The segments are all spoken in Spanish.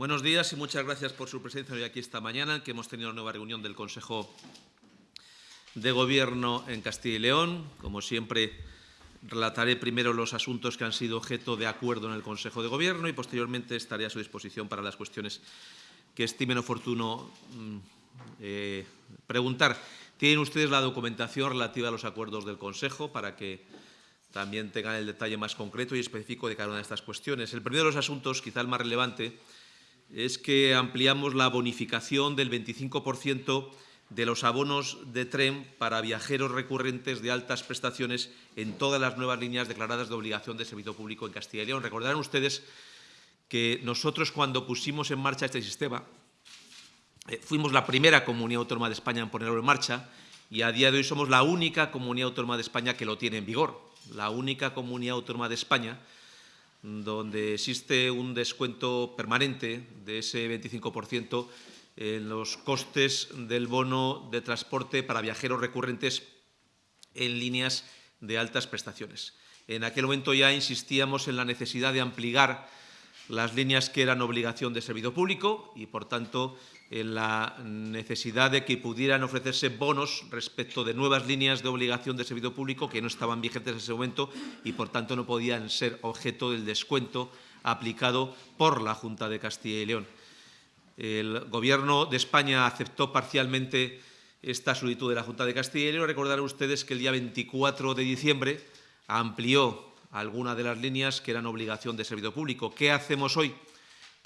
Buenos días y muchas gracias por su presencia hoy aquí esta mañana, que hemos tenido una nueva reunión del Consejo de Gobierno en Castilla y León. Como siempre, relataré primero los asuntos que han sido objeto de acuerdo en el Consejo de Gobierno y posteriormente estaré a su disposición para las cuestiones que estimen oportuno mm, eh, preguntar. Tienen ustedes la documentación relativa a los acuerdos del Consejo para que también tengan el detalle más concreto y específico de cada una de estas cuestiones. El primero de los asuntos, quizá el más relevante, es que ampliamos la bonificación del 25% de los abonos de tren para viajeros recurrentes de altas prestaciones en todas las nuevas líneas declaradas de obligación de servicio público en Castilla y León. Recordarán ustedes que nosotros cuando pusimos en marcha este sistema, eh, fuimos la primera comunidad autónoma de España en ponerlo en marcha y a día de hoy somos la única comunidad autónoma de España que lo tiene en vigor, la única comunidad autónoma de España donde existe un descuento permanente de ese 25% en los costes del bono de transporte para viajeros recurrentes en líneas de altas prestaciones. En aquel momento ya insistíamos en la necesidad de ampliar las líneas que eran obligación de servicio público y, por tanto, la necesidad de que pudieran ofrecerse bonos respecto de nuevas líneas de obligación de servicio público que no estaban vigentes en ese momento y, por tanto, no podían ser objeto del descuento aplicado por la Junta de Castilla y León. El Gobierno de España aceptó parcialmente esta solicitud de la Junta de Castilla y León. Recordarán ustedes que el día 24 de diciembre amplió alguna de las líneas que eran obligación de servicio público. ¿Qué hacemos hoy?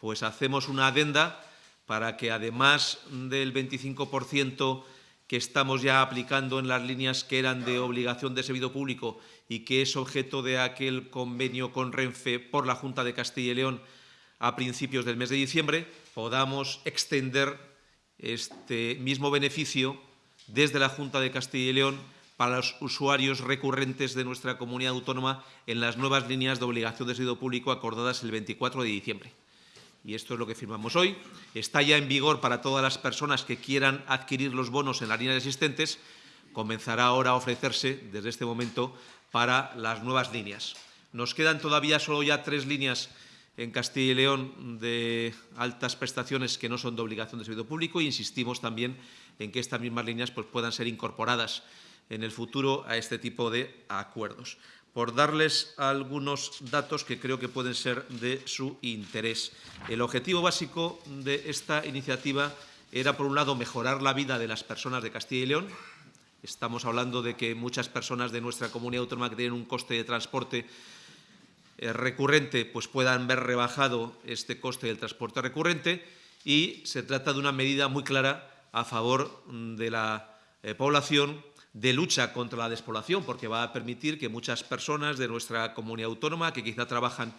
Pues hacemos una adenda para que, además del 25% que estamos ya aplicando en las líneas que eran de obligación de servicio público y que es objeto de aquel convenio con Renfe por la Junta de Castilla y León a principios del mes de diciembre, podamos extender este mismo beneficio desde la Junta de Castilla y León para los usuarios recurrentes de nuestra comunidad autónoma en las nuevas líneas de obligación de servicio público acordadas el 24 de diciembre. Y esto es lo que firmamos hoy. Está ya en vigor para todas las personas que quieran adquirir los bonos en las líneas existentes. Comenzará ahora a ofrecerse desde este momento para las nuevas líneas. Nos quedan todavía solo ya tres líneas en Castilla y León de altas prestaciones que no son de obligación de servicio público e insistimos también en que estas mismas líneas pues, puedan ser incorporadas en el futuro a este tipo de acuerdos. Por darles algunos datos que creo que pueden ser de su interés. El objetivo básico de esta iniciativa era, por un lado, mejorar la vida de las personas de Castilla y León. Estamos hablando de que muchas personas de nuestra comunidad autónoma que tienen un coste de transporte eh, recurrente pues puedan ver rebajado este coste del transporte recurrente y se trata de una medida muy clara a favor de la eh, población de lucha contra la despoblación, porque va a permitir que muchas personas de nuestra comunidad autónoma que quizá trabajan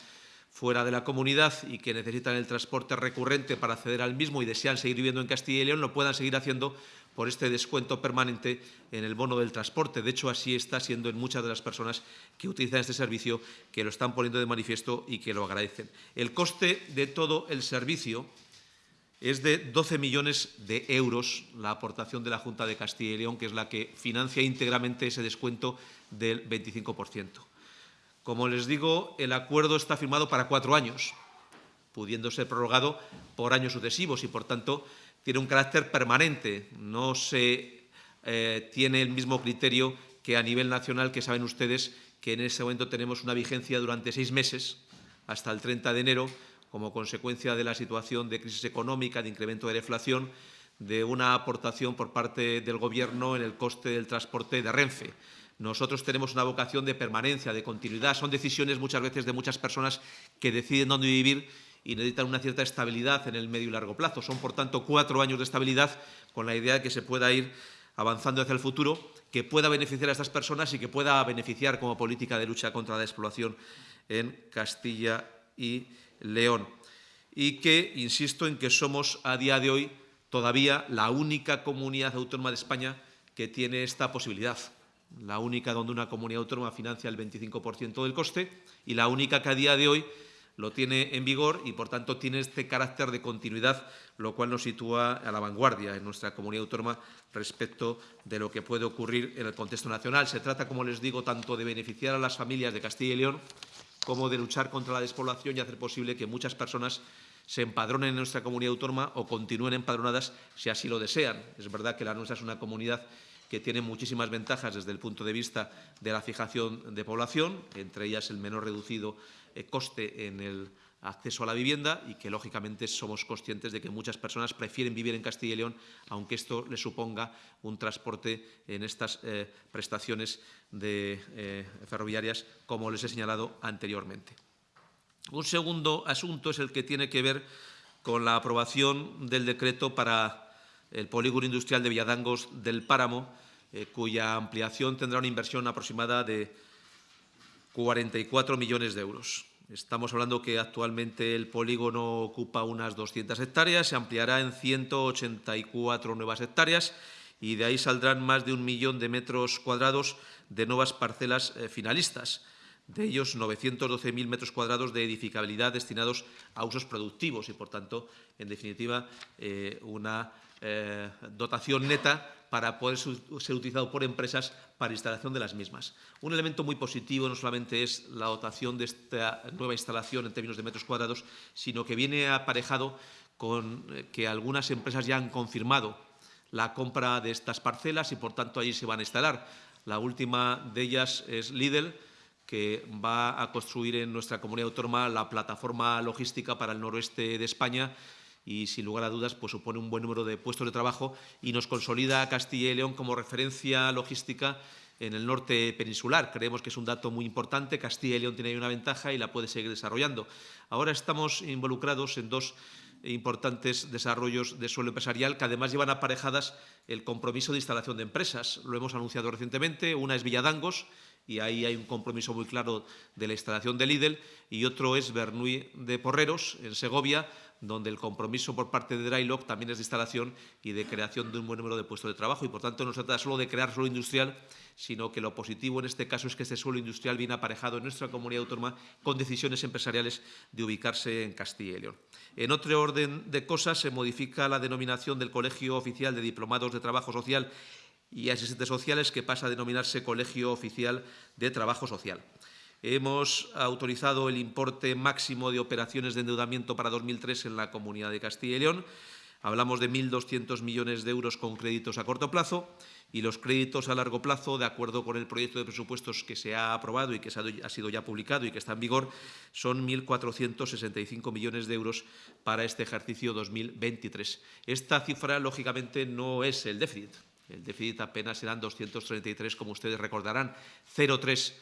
fuera de la comunidad y que necesitan el transporte recurrente para acceder al mismo y desean seguir viviendo en Castilla y León, lo puedan seguir haciendo por este descuento permanente en el bono del transporte. De hecho, así está siendo en muchas de las personas que utilizan este servicio, que lo están poniendo de manifiesto y que lo agradecen. El coste de todo el servicio es de 12 millones de euros la aportación de la Junta de Castilla y León, que es la que financia íntegramente ese descuento del 25%. Como les digo, el acuerdo está firmado para cuatro años, pudiendo ser prorrogado por años sucesivos y, por tanto, tiene un carácter permanente, no se eh, tiene el mismo criterio que a nivel nacional, que saben ustedes que en ese momento tenemos una vigencia durante seis meses, hasta el 30 de enero, como consecuencia de la situación de crisis económica, de incremento de la inflación, de una aportación por parte del Gobierno en el coste del transporte de Renfe. Nosotros tenemos una vocación de permanencia, de continuidad. Son decisiones muchas veces de muchas personas que deciden dónde vivir y necesitan una cierta estabilidad en el medio y largo plazo. Son, por tanto, cuatro años de estabilidad con la idea de que se pueda ir avanzando hacia el futuro, que pueda beneficiar a estas personas y que pueda beneficiar como política de lucha contra la explotación en Castilla y León. Y que, insisto, en que somos a día de hoy todavía la única comunidad autónoma de España que tiene esta posibilidad. La única donde una comunidad autónoma financia el 25% del coste y la única que a día de hoy lo tiene en vigor y, por tanto, tiene este carácter de continuidad, lo cual nos sitúa a la vanguardia en nuestra comunidad autónoma respecto de lo que puede ocurrir en el contexto nacional. Se trata, como les digo, tanto de beneficiar a las familias de Castilla y León como de luchar contra la despoblación y hacer posible que muchas personas se empadronen en nuestra comunidad autónoma o continúen empadronadas si así lo desean. Es verdad que la nuestra es una comunidad que tiene muchísimas ventajas desde el punto de vista de la fijación de población, entre ellas el menor reducido eh, coste en el acceso a la vivienda y que, lógicamente, somos conscientes de que muchas personas prefieren vivir en Castilla y León, aunque esto le suponga un transporte en estas eh, prestaciones de, eh, ferroviarias, como les he señalado anteriormente. Un segundo asunto es el que tiene que ver con la aprobación del decreto para el polígono industrial de Villadangos del Páramo, eh, cuya ampliación tendrá una inversión aproximada de 44 millones de euros. Estamos hablando que actualmente el polígono ocupa unas 200 hectáreas, se ampliará en 184 nuevas hectáreas y de ahí saldrán más de un millón de metros cuadrados de nuevas parcelas eh, finalistas. De ellos 912.000 metros cuadrados de edificabilidad destinados a usos productivos y, por tanto, en definitiva, eh, una eh, dotación neta para poder ser utilizado por empresas para instalación de las mismas. Un elemento muy positivo no solamente es la dotación de esta nueva instalación en términos de metros cuadrados, sino que viene aparejado con eh, que algunas empresas ya han confirmado la compra de estas parcelas y, por tanto, allí se van a instalar. La última de ellas es Lidl, que va a construir en nuestra comunidad autónoma la plataforma logística para el noroeste de España y, sin lugar a dudas, pues supone un buen número de puestos de trabajo y nos consolida a Castilla y León como referencia logística en el norte peninsular. Creemos que es un dato muy importante. Castilla y León tiene ahí una ventaja y la puede seguir desarrollando. Ahora estamos involucrados en dos importantes desarrollos de suelo empresarial que además llevan aparejadas el compromiso de instalación de empresas. Lo hemos anunciado recientemente. Una es Villadangos, y ahí hay un compromiso muy claro de la instalación de Lidl, y otro es Bernuy de Porreros, en Segovia, donde el compromiso por parte de Drylock también es de instalación y de creación de un buen número de puestos de trabajo. Y, por tanto, no se trata solo de crear suelo industrial, sino que lo positivo en este caso es que este suelo industrial viene aparejado en nuestra comunidad autónoma con decisiones empresariales de ubicarse en Castilla y León. En otro orden de cosas, se modifica la denominación del Colegio Oficial de Diplomados de Trabajo Social y asistentes sociales, que pasa a denominarse Colegio Oficial de Trabajo Social. Hemos autorizado el importe máximo de operaciones de endeudamiento para 2003 en la Comunidad de Castilla y León. Hablamos de 1.200 millones de euros con créditos a corto plazo y los créditos a largo plazo, de acuerdo con el proyecto de presupuestos que se ha aprobado y que ha sido ya publicado y que está en vigor, son 1.465 millones de euros para este ejercicio 2023. Esta cifra, lógicamente, no es el déficit. El déficit apenas serán 233, como ustedes recordarán, 0,3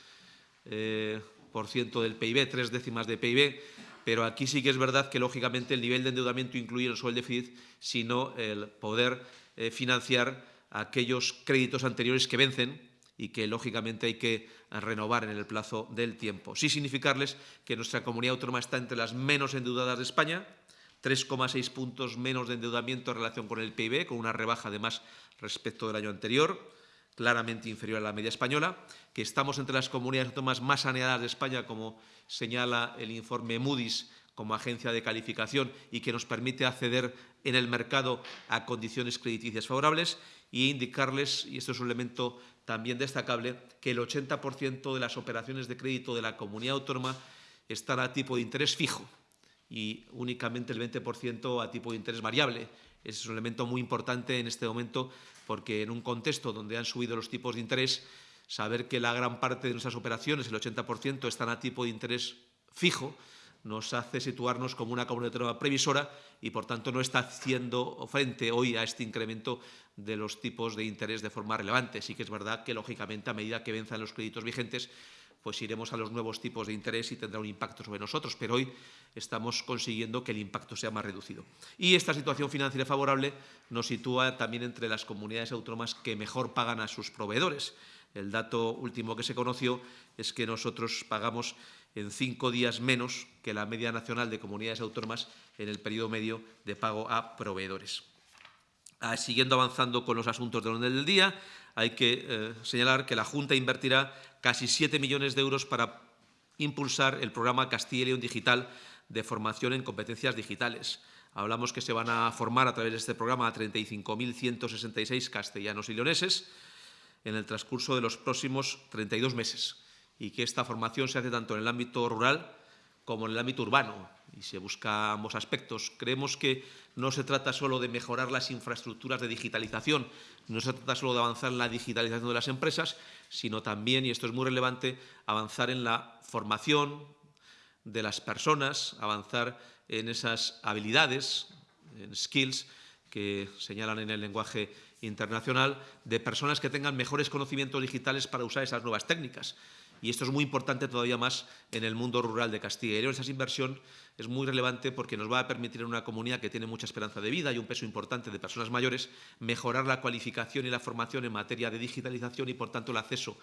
por ciento del PIB, tres décimas de PIB, pero aquí sí que es verdad que, lógicamente, el nivel de endeudamiento incluye no solo el déficit, sino el poder eh, financiar aquellos créditos anteriores que vencen y que, lógicamente, hay que renovar en el plazo del tiempo. Sí significarles que nuestra comunidad autónoma está entre las menos endeudadas de España, 3,6 puntos menos de endeudamiento en relación con el PIB, con una rebaja además respecto del año anterior, claramente inferior a la media española, que estamos entre las comunidades autónomas más saneadas de España, como señala el informe Moody's como agencia de calificación y que nos permite acceder en el mercado a condiciones crediticias favorables y indicarles, y esto es un elemento también destacable, que el 80% de las operaciones de crédito de la comunidad autónoma están a tipo de interés fijo, y únicamente el 20% a tipo de interés variable. Es un elemento muy importante en este momento porque en un contexto donde han subido los tipos de interés, saber que la gran parte de nuestras operaciones, el 80%, están a tipo de interés fijo, nos hace situarnos como una comunidad previsora y, por tanto, no está haciendo frente hoy a este incremento de los tipos de interés de forma relevante. Sí que es verdad que, lógicamente, a medida que venzan los créditos vigentes, pues iremos a los nuevos tipos de interés y tendrá un impacto sobre nosotros, pero hoy estamos consiguiendo que el impacto sea más reducido. Y esta situación financiera favorable nos sitúa también entre las comunidades autónomas que mejor pagan a sus proveedores. El dato último que se conoció es que nosotros pagamos en cinco días menos que la media nacional de comunidades autónomas en el periodo medio de pago a proveedores. Ah, siguiendo avanzando con los asuntos del orden del día, hay que eh, señalar que la Junta invertirá casi 7 millones de euros para impulsar el programa Castilla y León Digital de formación en competencias digitales. Hablamos que se van a formar a través de este programa a 35.166 castellanos y leoneses en el transcurso de los próximos 32 meses y que esta formación se hace tanto en el ámbito rural como en el ámbito urbano y se busca ambos aspectos. Creemos que no se trata solo de mejorar las infraestructuras de digitalización, no se trata solo de avanzar en la digitalización de las empresas, sino también, y esto es muy relevante, avanzar en la formación de las personas, avanzar en esas habilidades, en skills, que señalan en el lenguaje internacional, de personas que tengan mejores conocimientos digitales para usar esas nuevas técnicas y esto es muy importante todavía más en el mundo rural de Castilla y León. Esa inversión es muy relevante porque nos va a permitir en una comunidad que tiene mucha esperanza de vida y un peso importante de personas mayores mejorar la cualificación y la formación en materia de digitalización y, por tanto, el acceso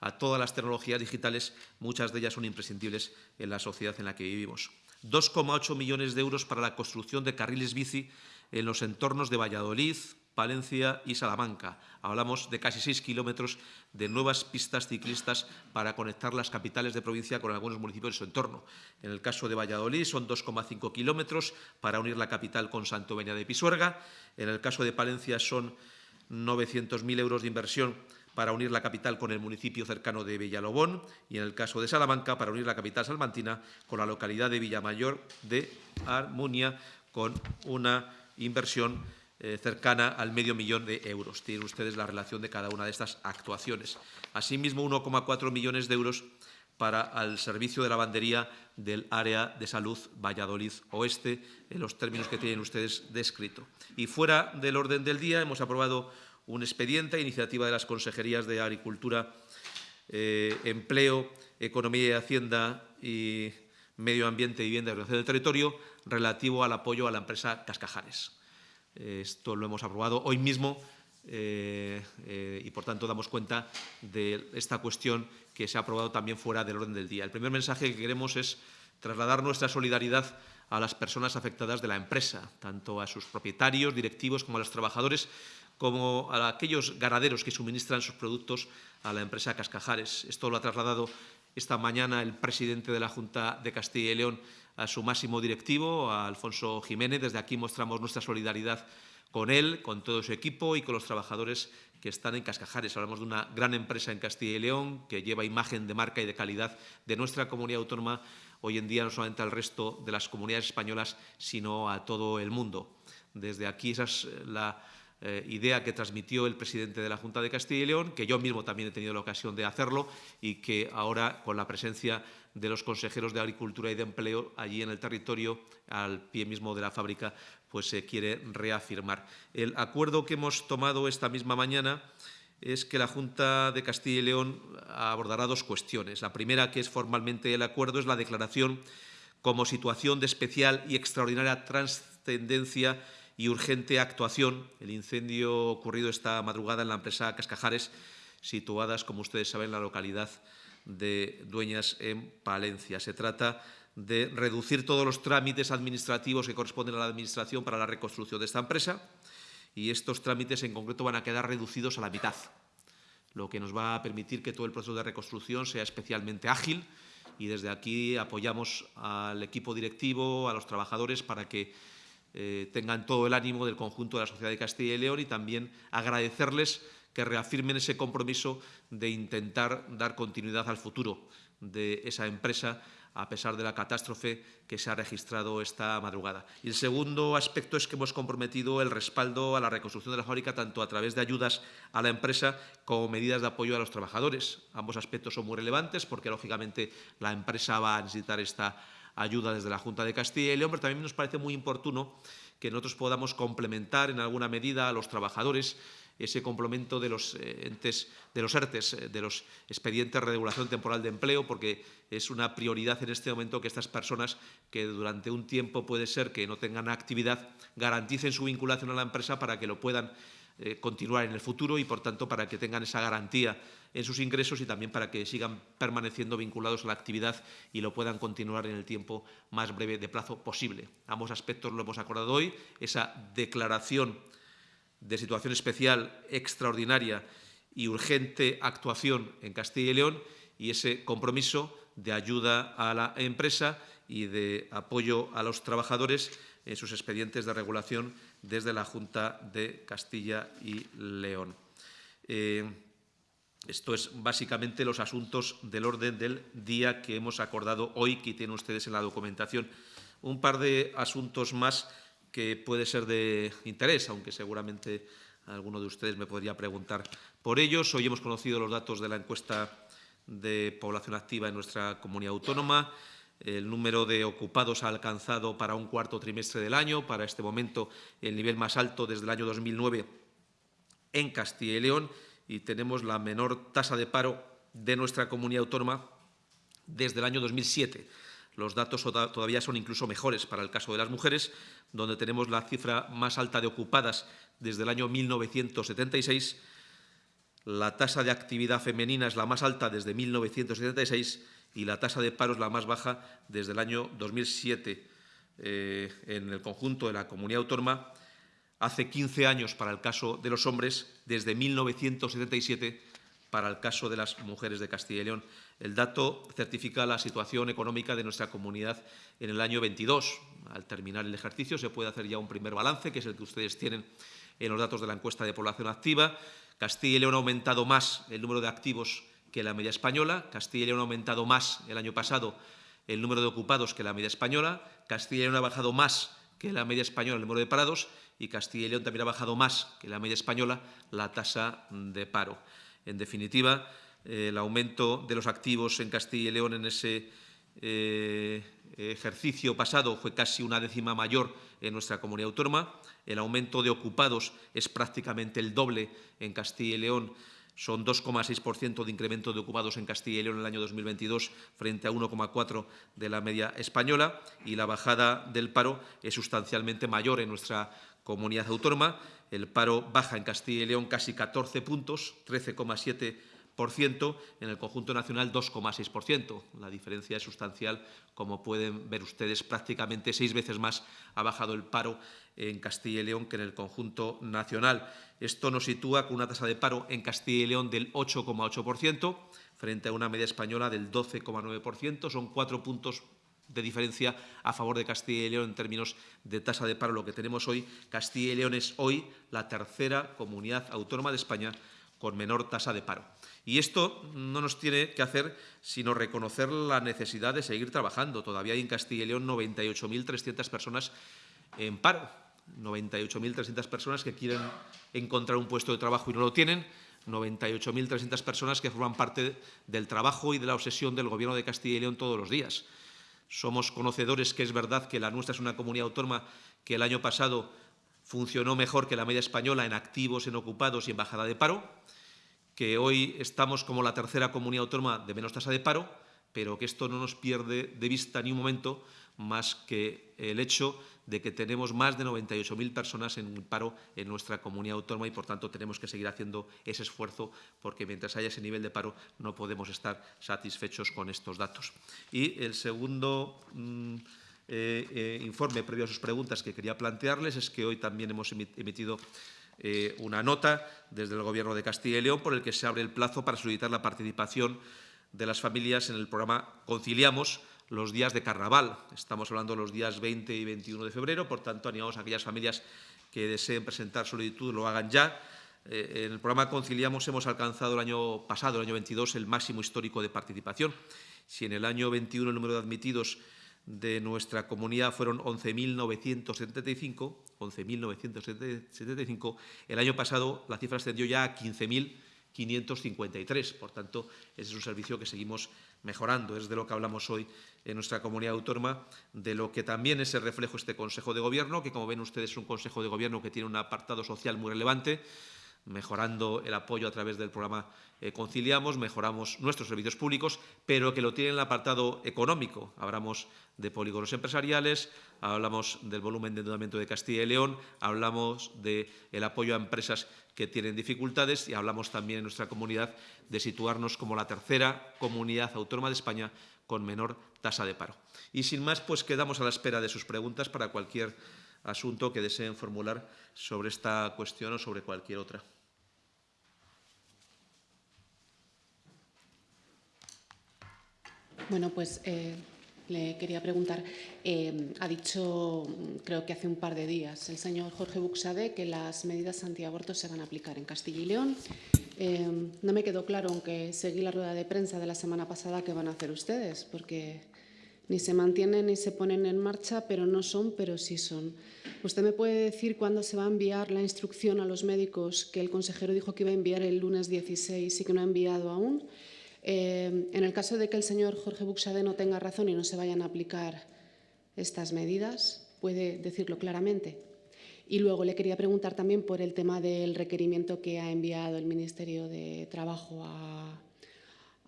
a todas las tecnologías digitales, muchas de ellas son imprescindibles en la sociedad en la que vivimos. 2,8 millones de euros para la construcción de carriles bici en los entornos de Valladolid, Valencia y Salamanca. Hablamos de casi seis kilómetros de nuevas pistas ciclistas para conectar las capitales de provincia con algunos municipios de su entorno. En el caso de Valladolid son 2,5 kilómetros para unir la capital con Santo de Pisuerga. En el caso de Palencia son 900.000 euros de inversión para unir la capital con el municipio cercano de Villalobón y en el caso de Salamanca para unir la capital salmantina con la localidad de Villamayor de Armunia con una inversión eh, cercana al medio millón de euros. Tienen ustedes la relación de cada una de estas actuaciones. Asimismo, 1,4 millones de euros para el servicio de lavandería del área de salud Valladolid Oeste, en los términos que tienen ustedes descrito. Y fuera del orden del día, hemos aprobado un expediente iniciativa de las consejerías de Agricultura, eh, Empleo, Economía y Hacienda y Medio Ambiente, Vivienda y Ordenación del Territorio relativo al apoyo a la empresa Cascajares. Esto lo hemos aprobado hoy mismo eh, eh, y, por tanto, damos cuenta de esta cuestión que se ha aprobado también fuera del orden del día. El primer mensaje que queremos es trasladar nuestra solidaridad a las personas afectadas de la empresa, tanto a sus propietarios, directivos, como a los trabajadores, como a aquellos ganaderos que suministran sus productos a la empresa Cascajares. Esto lo ha trasladado esta mañana el presidente de la Junta de Castilla y León a su máximo directivo, a Alfonso Jiménez. Desde aquí mostramos nuestra solidaridad con él, con todo su equipo y con los trabajadores que están en Cascajares. Hablamos de una gran empresa en Castilla y León que lleva imagen de marca y de calidad de nuestra comunidad autónoma hoy en día no solamente al resto de las comunidades españolas, sino a todo el mundo. Desde aquí esa es la eh, idea que transmitió el presidente de la Junta de Castilla y León, que yo mismo también he tenido la ocasión de hacerlo y que ahora, con la presencia de los consejeros de Agricultura y de Empleo allí en el territorio, al pie mismo de la fábrica, pues se quiere reafirmar. El acuerdo que hemos tomado esta misma mañana es que la Junta de Castilla y León abordará dos cuestiones. La primera, que es formalmente el acuerdo, es la declaración como situación de especial y extraordinaria trascendencia y urgente actuación. El incendio ocurrido esta madrugada en la empresa Cascajares, situadas, como ustedes saben, en la localidad de Dueñas, en Palencia. Se trata de reducir todos los trámites administrativos que corresponden a la Administración para la reconstrucción de esta empresa y estos trámites en concreto van a quedar reducidos a la mitad, lo que nos va a permitir que todo el proceso de reconstrucción sea especialmente ágil y desde aquí apoyamos al equipo directivo, a los trabajadores para que eh, tengan todo el ánimo del conjunto de la sociedad de Castilla y León y también agradecerles que reafirmen ese compromiso de intentar dar continuidad al futuro de esa empresa a pesar de la catástrofe que se ha registrado esta madrugada. Y el segundo aspecto es que hemos comprometido el respaldo a la reconstrucción de la fábrica tanto a través de ayudas a la empresa como medidas de apoyo a los trabajadores. Ambos aspectos son muy relevantes porque, lógicamente, la empresa va a necesitar esta ayuda desde la Junta de Castilla y León, pero también nos parece muy oportuno que nosotros podamos complementar en alguna medida a los trabajadores ese complemento de los eh, entes, de los ERTES, eh, de los expedientes de regulación temporal de empleo, porque es una prioridad en este momento que estas personas que durante un tiempo puede ser que no tengan actividad garanticen su vinculación a la empresa para que lo puedan eh, continuar en el futuro y, por tanto, para que tengan esa garantía en sus ingresos y también para que sigan permaneciendo vinculados a la actividad y lo puedan continuar en el tiempo más breve de plazo posible. Ambos aspectos lo hemos acordado hoy. Esa declaración de situación especial, extraordinaria y urgente actuación en Castilla y León y ese compromiso de ayuda a la empresa y de apoyo a los trabajadores en sus expedientes de regulación desde la Junta de Castilla y León. Eh, Esto es básicamente los asuntos del orden del día que hemos acordado hoy, que tienen ustedes en la documentación. Un par de asuntos más que puede ser de interés, aunque seguramente alguno de ustedes me podría preguntar por ellos. Hoy hemos conocido los datos de la encuesta de población activa en nuestra comunidad autónoma. El número de ocupados ha alcanzado para un cuarto trimestre del año, para este momento el nivel más alto desde el año 2009 en Castilla y León y tenemos la menor tasa de paro de nuestra comunidad autónoma desde el año 2007. Los datos todavía son incluso mejores para el caso de las mujeres, donde tenemos la cifra más alta de ocupadas desde el año 1976. La tasa de actividad femenina es la más alta desde 1976 y la tasa de paro es la más baja desde el año 2007. Eh, en el conjunto de la comunidad autónoma, hace 15 años para el caso de los hombres, desde 1977 para el caso de las mujeres de Castilla y León. El dato certifica la situación económica de nuestra comunidad en el año 22. Al terminar el ejercicio se puede hacer ya un primer balance, que es el que ustedes tienen en los datos de la encuesta de población activa. Castilla y León ha aumentado más el número de activos que la media española. Castilla y León ha aumentado más el año pasado el número de ocupados que la media española. Castilla y León ha bajado más que la media española el número de parados y Castilla y León también ha bajado más que la media española la tasa de paro. En definitiva, el aumento de los activos en Castilla y León en ese eh, ejercicio pasado fue casi una décima mayor en nuestra comunidad autónoma. El aumento de ocupados es prácticamente el doble en Castilla y León. Son 2,6% de incremento de ocupados en Castilla y León en el año 2022 frente a 1,4% de la media española y la bajada del paro es sustancialmente mayor en nuestra comunidad autónoma. El paro baja en Castilla y León casi 14 puntos, 13,7%, en el conjunto nacional 2,6%. La diferencia es sustancial, como pueden ver ustedes, prácticamente seis veces más ha bajado el paro en Castilla y León que en el conjunto nacional. Esto nos sitúa con una tasa de paro en Castilla y León del 8,8% frente a una media española del 12,9%. Son cuatro puntos de diferencia a favor de Castilla y León en términos de tasa de paro, lo que tenemos hoy. Castilla y León es hoy la tercera comunidad autónoma de España con menor tasa de paro. Y esto no nos tiene que hacer sino reconocer la necesidad de seguir trabajando. Todavía hay en Castilla y León 98.300 personas en paro, 98.300 personas que quieren encontrar un puesto de trabajo y no lo tienen, 98.300 personas que forman parte del trabajo y de la obsesión del Gobierno de Castilla y León todos los días. Somos conocedores que es verdad que la nuestra es una comunidad autónoma que el año pasado funcionó mejor que la media española en activos, en ocupados y en bajada de paro, que hoy estamos como la tercera comunidad autónoma de menos tasa de paro, pero que esto no nos pierde de vista ni un momento más que el hecho de que tenemos más de 98.000 personas en paro en nuestra comunidad autónoma y, por tanto, tenemos que seguir haciendo ese esfuerzo porque mientras haya ese nivel de paro no podemos estar satisfechos con estos datos. Y el segundo mm, eh, eh, informe, previo a sus preguntas, que quería plantearles es que hoy también hemos emitido eh, una nota desde el Gobierno de Castilla y León por el que se abre el plazo para solicitar la participación de las familias en el programa Conciliamos, los días de carnaval. Estamos hablando de los días 20 y 21 de febrero, por tanto, animamos a aquellas familias que deseen presentar solicitud, lo hagan ya. Eh, en el programa Conciliamos hemos alcanzado el año pasado, el año 22, el máximo histórico de participación. Si en el año 21 el número de admitidos de nuestra comunidad fueron 11.975, 11.975, el año pasado la cifra ascendió ya a 15.000 553. Por tanto, ese es un servicio que seguimos mejorando. Es de lo que hablamos hoy en nuestra comunidad autónoma, de lo que también es el reflejo este Consejo de Gobierno, que como ven ustedes es un Consejo de Gobierno que tiene un apartado social muy relevante, mejorando el apoyo a través del programa eh, Conciliamos, mejoramos nuestros servicios públicos, pero que lo tiene en el apartado económico. Hablamos de polígonos empresariales, hablamos del volumen de endeudamiento de Castilla y León, hablamos del apoyo a empresas que tienen dificultades y hablamos también en nuestra comunidad de situarnos como la tercera comunidad autónoma de España con menor tasa de paro. Y sin más, pues quedamos a la espera de sus preguntas para cualquier asunto que deseen formular sobre esta cuestión o sobre cualquier otra. Bueno, pues eh, le quería preguntar. Eh, ha dicho, creo que hace un par de días, el señor Jorge Buxade que las medidas antiabortos se van a aplicar en Castilla y León. Eh, no me quedó claro, aunque seguí la rueda de prensa de la semana pasada, qué van a hacer ustedes, porque ni se mantienen ni se ponen en marcha, pero no son, pero sí son. ¿Usted me puede decir cuándo se va a enviar la instrucción a los médicos que el consejero dijo que iba a enviar el lunes 16 y que no ha enviado aún? Eh, en el caso de que el señor Jorge Buxade no tenga razón y no se vayan a aplicar estas medidas, ¿puede decirlo claramente? Y luego le quería preguntar también por el tema del requerimiento que ha enviado el Ministerio de Trabajo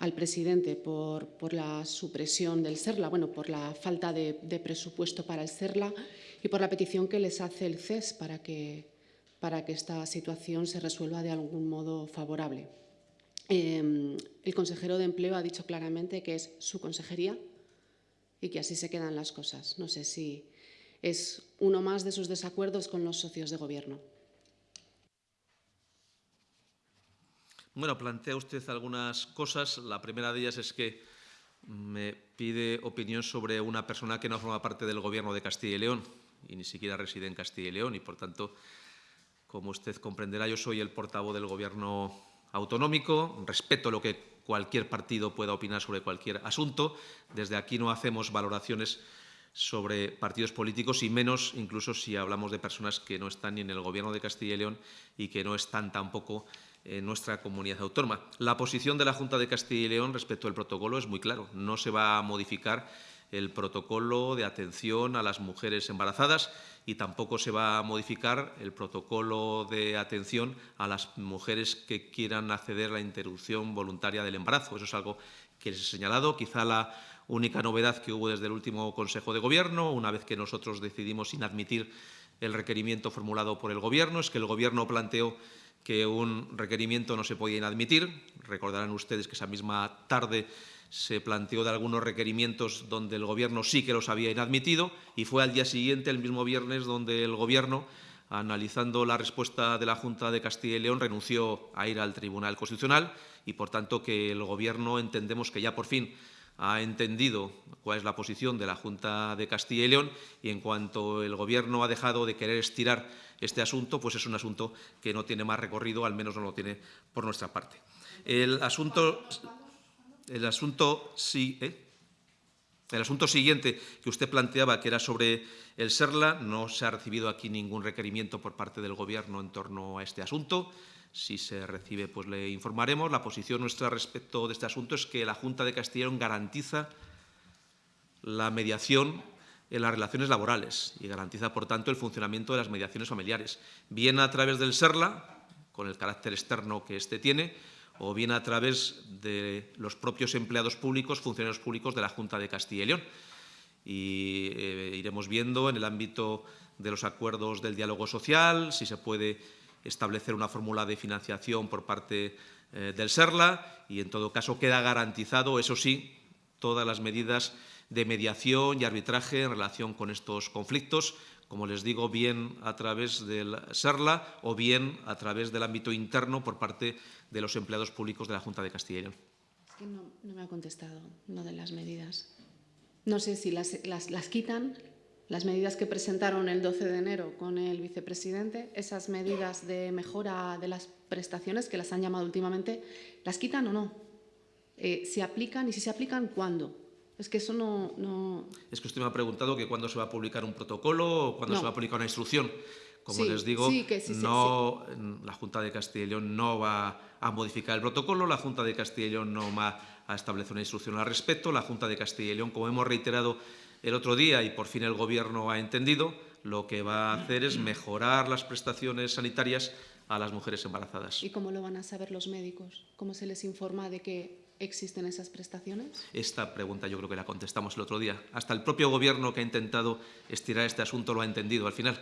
al presidente por, la supresión del SERLA, bueno, por la falta de, presupuesto para el SERLA y por la petición que les hace el CES para que, para que esta situación se resuelva de algún modo favorable. Em, el consejero de Empleo ha dicho claramente que es su consejería y que así se quedan las cosas. No sé si es uno más de sus desacuerdos con los socios de Gobierno. Bueno, plantea usted algunas cosas. La primera de ellas es que me pide opinión sobre una persona que no forma parte del Gobierno de Castilla y León y ni siquiera reside en Castilla y León y, por tanto, como usted comprenderá, yo soy el portavoz del Gobierno autonómico, respeto lo que cualquier partido pueda opinar sobre cualquier asunto. Desde aquí no hacemos valoraciones sobre partidos políticos y menos incluso si hablamos de personas que no están ni en el Gobierno de Castilla y León y que no están tampoco en nuestra comunidad autónoma. La posición de la Junta de Castilla y León respecto al protocolo es muy claro. No se va a modificar el protocolo de atención a las mujeres embarazadas y tampoco se va a modificar el protocolo de atención a las mujeres que quieran acceder a la interrupción voluntaria del embarazo. Eso es algo que les he señalado. Quizá la única novedad que hubo desde el último Consejo de Gobierno, una vez que nosotros decidimos inadmitir el requerimiento formulado por el Gobierno, es que el Gobierno planteó que un requerimiento no se podía inadmitir. Recordarán ustedes que esa misma tarde se planteó de algunos requerimientos donde el Gobierno sí que los había inadmitido y fue al día siguiente, el mismo viernes, donde el Gobierno, analizando la respuesta de la Junta de Castilla y León, renunció a ir al Tribunal Constitucional y, por tanto, que el Gobierno entendemos que ya por fin ha entendido cuál es la posición de la Junta de Castilla y León y en cuanto el Gobierno ha dejado de querer estirar este asunto, pues es un asunto que no tiene más recorrido, al menos no lo tiene por nuestra parte. El asunto el asunto, sí, ¿eh? el asunto siguiente que usted planteaba, que era sobre el SERLA, no se ha recibido aquí ningún requerimiento por parte del Gobierno en torno a este asunto. Si se recibe, pues le informaremos. La posición nuestra respecto de este asunto es que la Junta de Castilla garantiza la mediación en las relaciones laborales y garantiza, por tanto, el funcionamiento de las mediaciones familiares, bien a través del SERLA, con el carácter externo que éste tiene, o bien a través de los propios empleados públicos, funcionarios públicos de la Junta de Castilla y León. Y eh, iremos viendo en el ámbito de los acuerdos del diálogo social si se puede establecer una fórmula de financiación por parte eh, del SERLA y, en todo caso, queda garantizado, eso sí, todas las medidas de mediación y arbitraje en relación con estos conflictos, como les digo, bien a través del SERLA o bien a través del ámbito interno por parte de los empleados públicos de la Junta de Castilla y León. Es que no, me ha contestado no de las medidas. No sé si las, quitan, las medidas que presentaron el 12 de enero con el vicepresidente, esas medidas de mejora de las prestaciones que las han llamado últimamente, ¿las quitan o no? Eh, ¿Se aplican y si se aplican, cuándo? Es que eso no, Es que usted me ha preguntado que cuándo se va a publicar un protocolo o cuándo se va a publicar una instrucción. Como les digo, no, la Junta de Castilla y León no va a modificar el protocolo, la Junta de Castilla y León no va a establecer una instrucción al respecto, la Junta de Castilla y León, como hemos reiterado el otro día y por fin el Gobierno ha entendido, lo que va a hacer es mejorar las prestaciones sanitarias a las mujeres embarazadas. ¿Y cómo lo van a saber los médicos? ¿Cómo se les informa de que existen esas prestaciones? Esta pregunta yo creo que la contestamos el otro día. Hasta el propio Gobierno que ha intentado estirar este asunto lo ha entendido al final.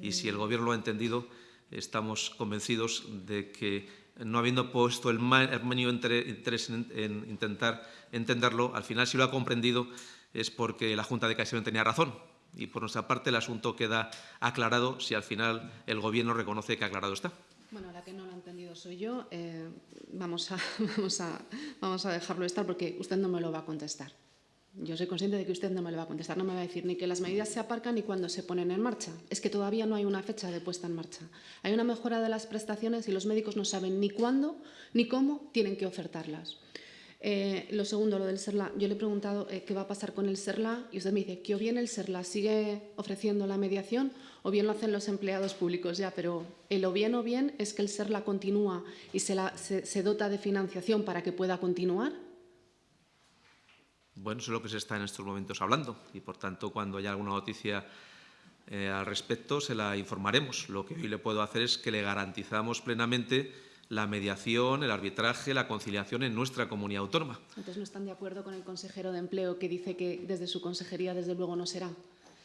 Y si el Gobierno lo ha entendido, estamos convencidos de que no habiendo puesto el mayor interés en, intentar entenderlo, al final si lo ha comprendido es porque la Junta de Castilla tenía razón. Y por nuestra parte el asunto queda aclarado si al final el Gobierno reconoce que aclarado está. Bueno, la que no lo ha entendido soy yo. Eh, vamos, a, vamos, a, vamos a dejarlo estar porque usted no me lo va a contestar. Yo soy consciente de que usted no me lo va a contestar, no me va a decir ni que las medidas se aparcan ni cuándo se ponen en marcha. Es que todavía no hay una fecha de puesta en marcha. Hay una mejora de las prestaciones y los médicos no saben ni cuándo ni cómo tienen que ofertarlas. Eh, lo segundo, lo del SERLA. Yo le he preguntado eh, qué va a pasar con el SERLA y usted me dice que o bien el SERLA sigue ofreciendo la mediación o bien lo hacen los empleados públicos ya, pero el o bien o bien es que el SERLA continúa y se, se dota de financiación para que pueda continuar. Bueno, eso es lo que se está en estos momentos hablando y, por tanto, cuando haya alguna noticia eh, al respecto, se la informaremos. Lo que hoy le puedo hacer es que le garantizamos plenamente la mediación, el arbitraje, la conciliación en nuestra comunidad autónoma. Entonces, ¿no están de acuerdo con el consejero de Empleo que dice que desde su consejería, desde luego, no será?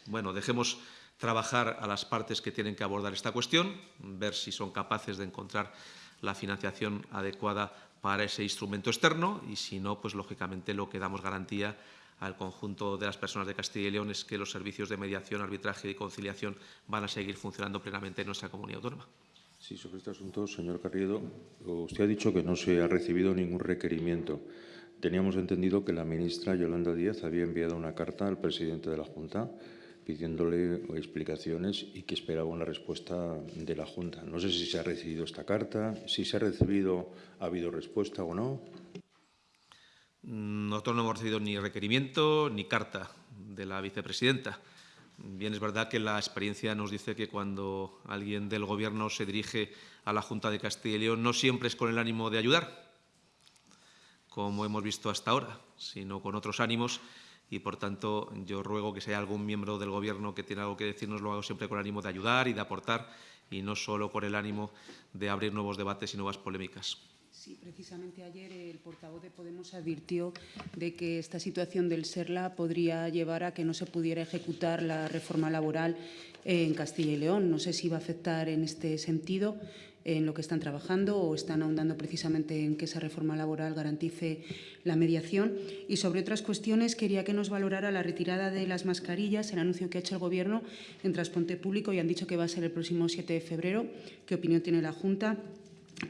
Bueno, dejemos trabajar a las partes que tienen que abordar esta cuestión, ver si son capaces de encontrar la financiación adecuada para ese instrumento externo y, si no, pues lógicamente lo que damos garantía al conjunto de las personas de Castilla y León es que los servicios de mediación, arbitraje y conciliación van a seguir funcionando plenamente en nuestra comunidad autónoma. Sí, sobre este asunto, señor Carriedo, usted ha dicho que no se ha recibido ningún requerimiento. Teníamos entendido que la ministra Yolanda Díaz había enviado una carta al presidente de la Junta pidiéndole explicaciones y que esperaba una respuesta de la Junta. No sé si se ha recibido esta carta, si se ha recibido, ¿ha habido respuesta o no? Nosotros no hemos recibido ni requerimiento ni carta de la vicepresidenta. Bien, es verdad que la experiencia nos dice que cuando alguien del Gobierno se dirige a la Junta de Castilla y León no siempre es con el ánimo de ayudar, como hemos visto hasta ahora, sino con otros ánimos y, por tanto, yo ruego que si hay algún miembro del Gobierno que tiene algo que decirnos, lo hago siempre con ánimo de ayudar y de aportar y no solo con el ánimo de abrir nuevos debates y nuevas polémicas. Sí, precisamente ayer el portavoz de Podemos advirtió de que esta situación del SERLA podría llevar a que no se pudiera ejecutar la reforma laboral en Castilla y León. No sé si va a afectar en este sentido en lo que están trabajando o están ahondando precisamente en que esa reforma laboral garantice la mediación. Y sobre otras cuestiones, quería que nos valorara la retirada de las mascarillas, el anuncio que ha hecho el Gobierno en transporte público y han dicho que va a ser el próximo 7 de febrero. ¿Qué opinión tiene la Junta?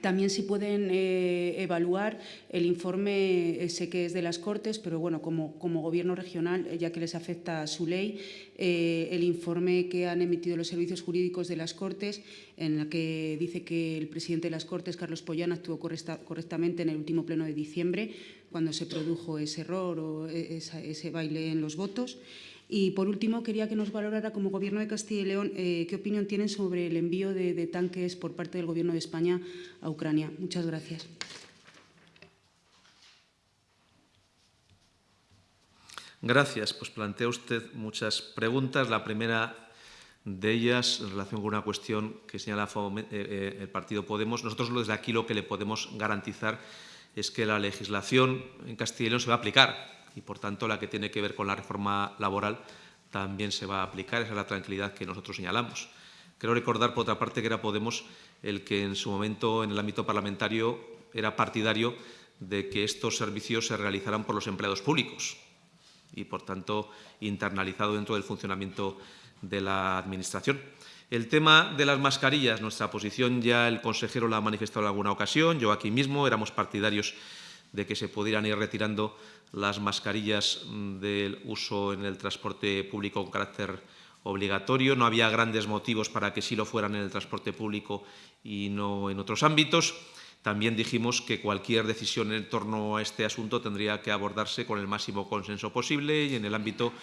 También si pueden eh, evaluar el informe, eh, sé que es de las Cortes, pero bueno, como, Gobierno regional, eh, ya que les afecta su ley, el informe que han emitido los servicios jurídicos de las Cortes, en la que dice que el presidente de las Cortes, Carlos Pollán, actuó correctamente en el último pleno de diciembre, cuando se produjo ese error o ese baile en los votos. Y, por último, quería que nos valorara como Gobierno de Castilla y León eh, qué opinión tienen sobre el envío de, de tanques por parte del Gobierno de España a Ucrania. Muchas gracias. Gracias. Pues plantea usted muchas preguntas. La primera de ellas en relación con una cuestión que señala eh, eh, el partido Podemos. Nosotros desde aquí lo que le podemos garantizar es que la legislación en Castilla y León se va a aplicar y, por tanto, la que tiene que ver con la reforma laboral también se va a aplicar. Esa es la tranquilidad que nosotros señalamos. Quiero recordar, por otra parte, que era Podemos el que en su momento, en el ámbito parlamentario, era partidario de que estos servicios se realizaran por los empleados públicos y, por tanto, internalizado dentro del funcionamiento de la Administración. El tema de las mascarillas, nuestra posición ya el consejero la ha manifestado en alguna ocasión, yo aquí mismo éramos partidarios de que se pudieran ir retirando las mascarillas mm, del uso en el transporte público con carácter obligatorio. No había grandes motivos para que sí lo fueran en el transporte público y no en otros ámbitos. También dijimos que cualquier decisión en torno a este asunto tendría que abordarse con el máximo consenso posible y en el ámbito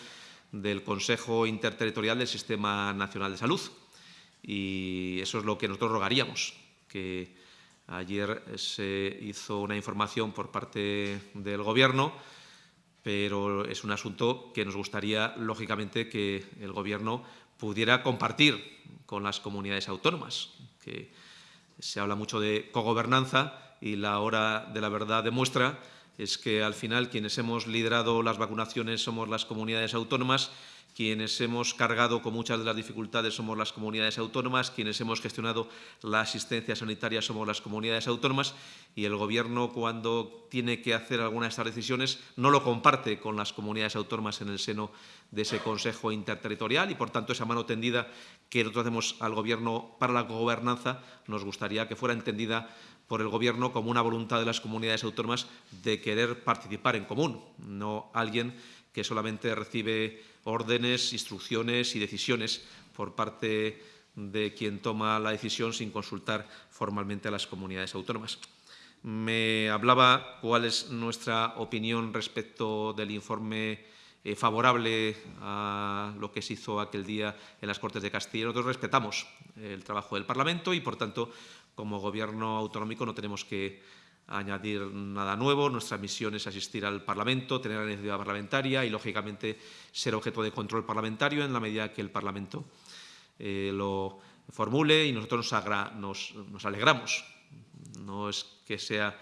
del Consejo Interterritorial del Sistema Nacional de Salud. Y eso es lo que nosotros rogaríamos, que ayer se hizo una información por parte del Gobierno pero es un asunto que nos gustaría, lógicamente, que el Gobierno pudiera compartir con las comunidades autónomas, que se habla mucho de cogobernanza y la hora de la verdad demuestra es que al final quienes hemos liderado las vacunaciones somos las comunidades autónomas quienes hemos cargado con muchas de las dificultades somos las comunidades autónomas, quienes hemos gestionado la asistencia sanitaria somos las comunidades autónomas y el Gobierno cuando tiene que hacer alguna de estas decisiones no lo comparte con las comunidades autónomas en el seno de ese Consejo Interterritorial y, por tanto, esa mano tendida que nosotros hacemos al Gobierno para la gobernanza nos gustaría que fuera entendida por el Gobierno como una voluntad de las comunidades autónomas de querer participar en común, no alguien que solamente recibe órdenes, instrucciones y decisiones por parte de quien toma la decisión sin consultar formalmente a las comunidades autónomas. Me hablaba cuál es nuestra opinión respecto del informe eh, favorable a lo que se hizo aquel día en las Cortes de Castilla. Nosotros respetamos el trabajo del Parlamento y, por tanto, como Gobierno autonómico no tenemos que añadir nada nuevo. Nuestra misión es asistir al Parlamento, tener la iniciativa parlamentaria y, lógicamente, ser objeto de control parlamentario en la medida que el Parlamento eh, lo formule y nosotros nos, nos, alegramos. No es que sea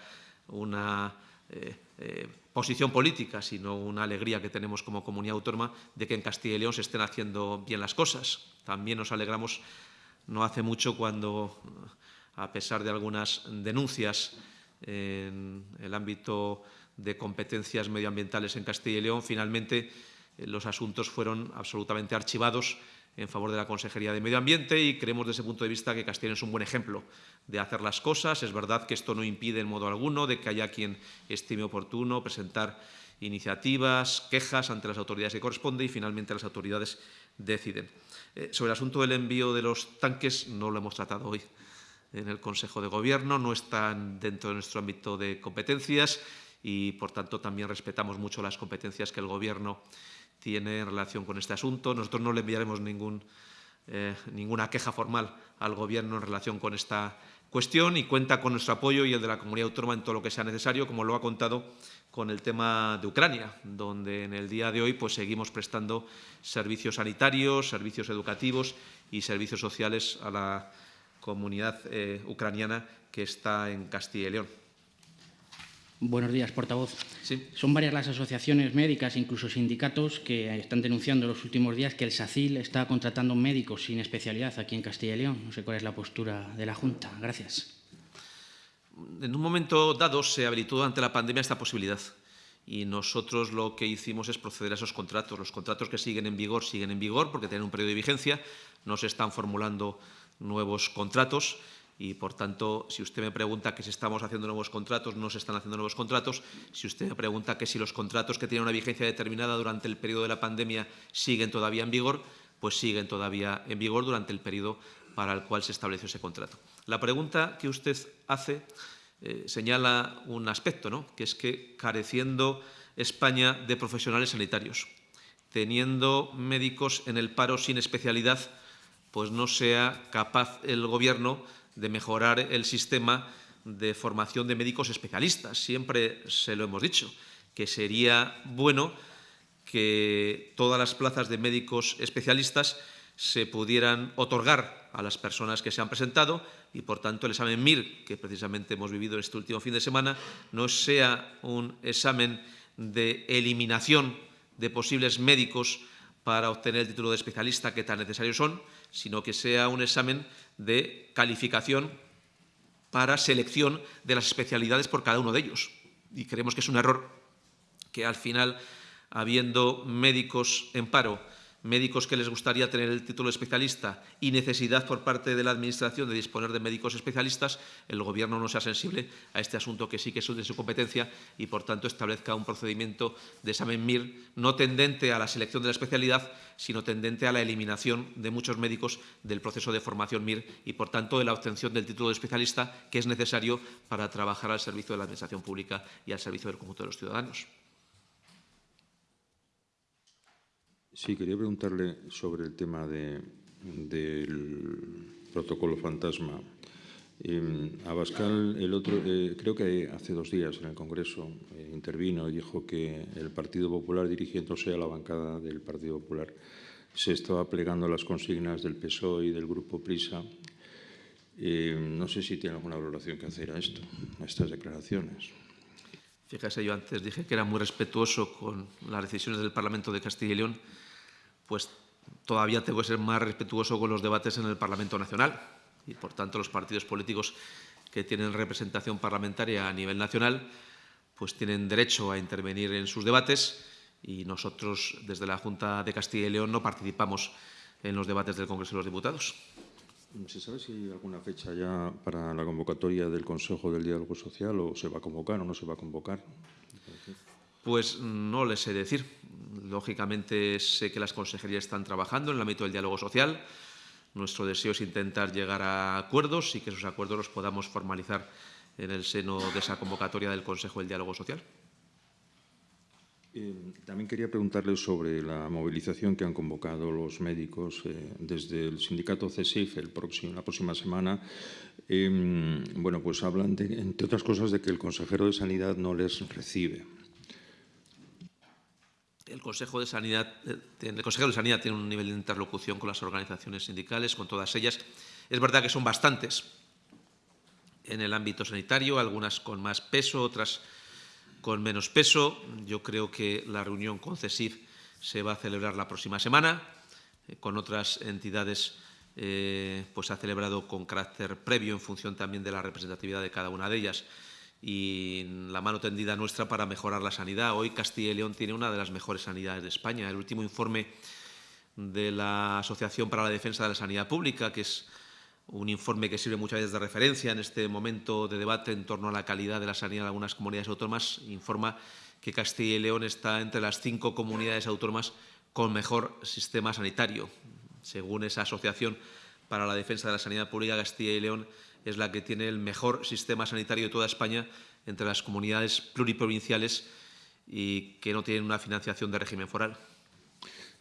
una eh, eh, posición política, sino una alegría que tenemos como comunidad autónoma de que en Castilla y León se estén haciendo bien las cosas. También nos alegramos no hace mucho cuando, a pesar de algunas denuncias en el ámbito de competencias medioambientales en Castilla y León, finalmente los asuntos fueron absolutamente archivados en favor de la Consejería de Medio Ambiente y creemos desde ese punto de vista que Castilla es un buen ejemplo de hacer las cosas. Es verdad que esto no impide en modo alguno de que haya quien estime oportuno presentar iniciativas, quejas ante las autoridades que corresponde y finalmente las autoridades deciden. Eh, sobre el asunto del envío de los tanques no lo hemos tratado hoy en el Consejo de Gobierno, no están dentro de nuestro ámbito de competencias y, por tanto, también respetamos mucho las competencias que el Gobierno tiene en relación con este asunto. Nosotros no le enviaremos ningún, eh, ninguna queja formal al Gobierno en relación con esta cuestión y cuenta con nuestro apoyo y el de la comunidad autónoma en todo lo que sea necesario, como lo ha contado con el tema de Ucrania, donde en el día de hoy pues, seguimos prestando servicios sanitarios, servicios educativos y servicios sociales a la comunidad eh, ucraniana que está en Castilla y León. Buenos días, portavoz. Sí. Son varias las asociaciones médicas, incluso sindicatos, que están denunciando en los últimos días que el SACIL está contratando médicos sin especialidad aquí en Castilla y León. No sé cuál es la postura de la Junta. Gracias. En un momento dado se habilitó ante la pandemia esta posibilidad y nosotros lo que hicimos es proceder a esos contratos. Los contratos que siguen en vigor siguen en vigor porque tienen un periodo de vigencia, no se están formulando nuevos contratos y, por tanto, si usted me pregunta que si estamos haciendo nuevos contratos, no se están haciendo nuevos contratos. Si usted me pregunta que si los contratos que tienen una vigencia determinada durante el periodo de la pandemia siguen todavía en vigor, pues siguen todavía en vigor durante el periodo para el cual se estableció ese contrato. La pregunta que usted hace eh, señala un aspecto, ¿no? que es que careciendo España de profesionales sanitarios, teniendo médicos en el paro sin especialidad, pues no sea capaz el Gobierno de mejorar el sistema de formación de médicos especialistas. Siempre se lo hemos dicho, que sería bueno que todas las plazas de médicos especialistas se pudieran otorgar a las personas que se han presentado y, por tanto, el examen MIR, que precisamente hemos vivido este último fin de semana, no sea un examen de eliminación de posibles médicos para obtener el título de especialista que tan necesarios son, sino que sea un examen de calificación para selección de las especialidades por cada uno de ellos. Y creemos que es un error que al final, habiendo médicos en paro médicos que les gustaría tener el título de especialista y necesidad por parte de la Administración de disponer de médicos especialistas, el Gobierno no sea sensible a este asunto que sí que es de su competencia y, por tanto, establezca un procedimiento de examen MIR no tendente a la selección de la especialidad, sino tendente a la eliminación de muchos médicos del proceso de formación MIR y, por tanto, de la obtención del título de especialista que es necesario para trabajar al servicio de la Administración pública y al servicio del conjunto de los ciudadanos. Sí, quería preguntarle sobre el tema del protocolo fantasma. Abascal, el otro, eh, creo que hace dos días en el Congreso eh, intervino y dijo que el Partido Popular, dirigiéndose a la bancada del Partido Popular, se estaba plegando las consignas del PSOE y del Grupo Prisa. Eh, no sé si tiene alguna valoración que hacer a esto, a estas declaraciones. Fíjese, yo antes dije que era muy respetuoso con las decisiones del Parlamento de Castilla y León pues todavía tengo que ser más respetuoso con los debates en el Parlamento Nacional y, por tanto, los partidos políticos que tienen representación parlamentaria a nivel nacional pues tienen derecho a intervenir en sus debates y nosotros, desde la Junta de Castilla y León, no participamos en los debates del Congreso de los Diputados. ¿Se sabe si hay alguna fecha ya para la convocatoria del Consejo del Diálogo Social o se va a convocar o no se va a convocar? Pues no les sé decir. Lógicamente, sé que las consejerías están trabajando en el ámbito del diálogo social. Nuestro deseo es intentar llegar a acuerdos y que esos acuerdos los podamos formalizar en el seno de esa convocatoria del Consejo del Diálogo Social. Eh, también quería preguntarle sobre la movilización que han convocado los médicos eh, desde el sindicato CESIF el próximo, la próxima semana. Eh, bueno, pues hablan, de, entre otras cosas, de que el consejero de Sanidad no les recibe. El Consejo de Sanidad, eh, el Consejero de Sanidad tiene un nivel de interlocución con las organizaciones sindicales, con todas ellas. Es verdad que son bastantes en el ámbito sanitario, algunas con más peso, otras con menos peso. Yo creo que la reunión con CESIF se va a celebrar la próxima semana. Eh, con otras entidades eh, pues ha celebrado con carácter previo en función también de la representatividad de cada una de ellas y la mano tendida nuestra para mejorar la sanidad. Hoy Castilla y León tiene una de las mejores sanidades de España. El último informe de la Asociación para la Defensa de la Sanidad Pública, que es un informe que sirve muchas veces de referencia en este momento de debate en torno a la calidad de la sanidad de algunas comunidades autónomas, informa que Castilla y León está entre las cinco comunidades autónomas con mejor sistema sanitario. Según esa Asociación para la Defensa de la Sanidad Pública, Castilla y León es la que tiene el mejor sistema sanitario de toda España entre las comunidades pluriprovinciales y que no tienen una financiación de régimen foral.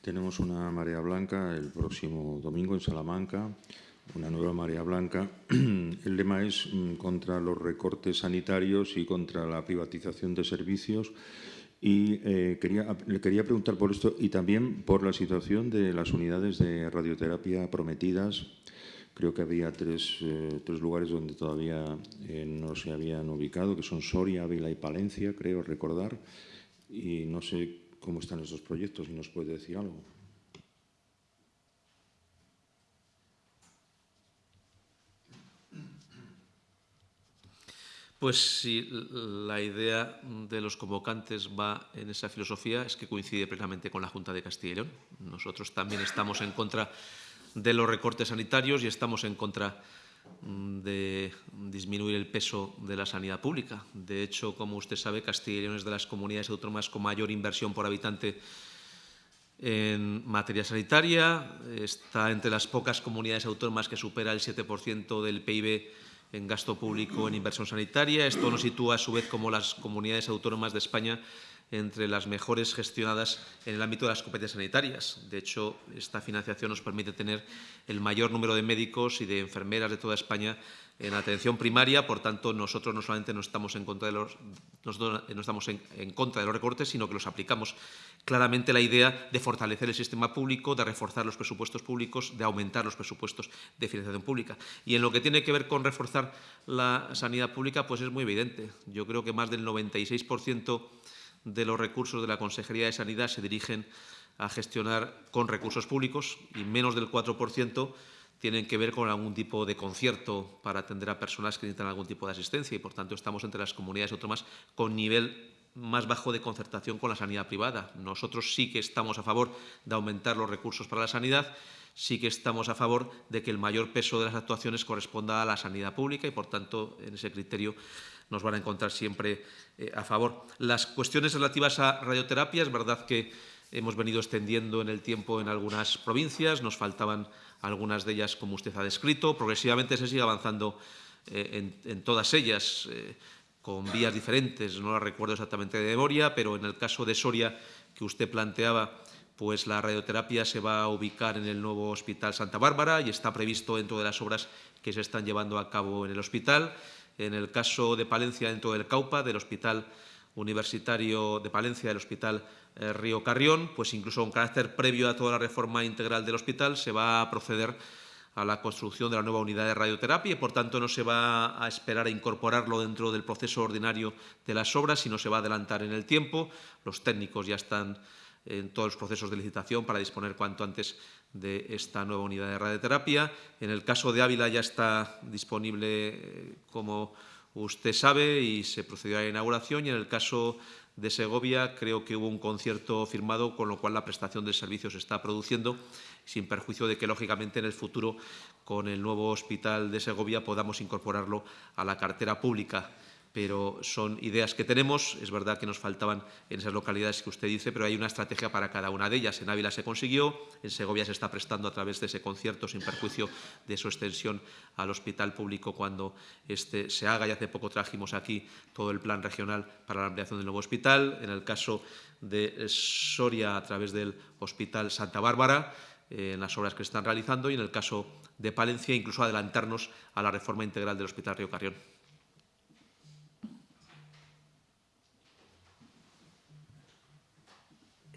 Tenemos una marea blanca el próximo domingo en Salamanca una nueva marea blanca. El lema es mm, contra los recortes sanitarios y contra la privatización de servicios. Y eh, quería, le quería preguntar por esto y también por la situación de las unidades de radioterapia prometidas. Creo que había tres, eh, tres lugares donde todavía eh, no se habían ubicado, que son Soria, Ávila y Palencia, creo recordar. Y no sé cómo están esos proyectos, si nos puede decir algo. Pues si la idea de los convocantes va en esa filosofía, es que coincide plenamente con la Junta de Castilla y León. Nosotros también estamos en contra de los recortes sanitarios y estamos en contra mm, de disminuir el peso de la sanidad pública. De hecho, como usted sabe, Castilla y León es de las comunidades autónomas con mayor inversión por habitante en materia sanitaria, está entre las pocas comunidades autónomas que supera el 7% del PIB en gasto público en inversión sanitaria. Esto nos sitúa, a su vez, como las comunidades autónomas de España entre las mejores gestionadas en el ámbito de las competencias sanitarias. De hecho, esta financiación nos permite tener el mayor número de médicos y de enfermeras de toda España en atención primaria, por tanto, nosotros no solamente no estamos en contra de los, no estamos en, contra de los recortes, sino que los aplicamos claramente la idea de fortalecer el sistema público, de reforzar los presupuestos públicos, de aumentar los presupuestos de financiación pública. Y en lo que tiene que ver con reforzar la sanidad pública, pues es muy evidente. Yo creo que más del 96% de los recursos de la Consejería de Sanidad se dirigen a gestionar con recursos públicos y menos del 4% tienen que ver con algún tipo de concierto para atender a personas que necesitan algún tipo de asistencia y, por tanto, estamos entre las comunidades autónomas con nivel más bajo de concertación con la sanidad privada. Nosotros sí que estamos a favor de aumentar los recursos para la sanidad, sí que estamos a favor de que el mayor peso de las actuaciones corresponda a la sanidad pública y, por tanto, en ese criterio nos van a encontrar siempre eh, a favor. Las cuestiones relativas a radioterapia, es verdad que hemos venido extendiendo en el tiempo en algunas provincias, nos faltaban algunas de ellas como usted ha descrito. Progresivamente se sigue avanzando eh, en, todas ellas, eh, con vías diferentes, no las recuerdo exactamente de memoria, pero en el caso de Soria que usted planteaba, pues la radioterapia se va a ubicar en el nuevo Hospital Santa Bárbara y está previsto dentro de las obras que se están llevando a cabo en el hospital. En el caso de Palencia, dentro del CAUPA, del Hospital Universitario de Palencia, del Hospital eh, Río Carrión, pues incluso con carácter previo a toda la reforma integral del hospital, se va a proceder a la construcción de la nueva unidad de radioterapia y, por tanto, no se va a esperar a incorporarlo dentro del proceso ordinario de las obras, sino se va a adelantar en el tiempo. Los técnicos ya están en todos los procesos de licitación para disponer cuanto antes de esta nueva unidad de radioterapia. En el caso de Ávila ya está disponible, eh, como usted sabe, y se procedió a la inauguración. Y en el caso de Segovia creo que hubo un concierto firmado, con lo cual la prestación de servicios se está produciendo, sin perjuicio de que, lógicamente, en el futuro, con el nuevo hospital de Segovia, podamos incorporarlo a la cartera pública. Pero son ideas que tenemos. Es verdad que nos faltaban en esas localidades que usted dice, pero hay una estrategia para cada una de ellas. En Ávila se consiguió, en Segovia se está prestando a través de ese concierto, sin perjuicio de su extensión al hospital público cuando este se haga. Y hace poco trajimos aquí todo el plan regional para la ampliación del nuevo hospital. En el caso de Soria, a través del Hospital Santa Bárbara, eh, en las obras que se están realizando, y en el caso de Palencia, incluso adelantarnos a la reforma integral del Hospital Río Carrión.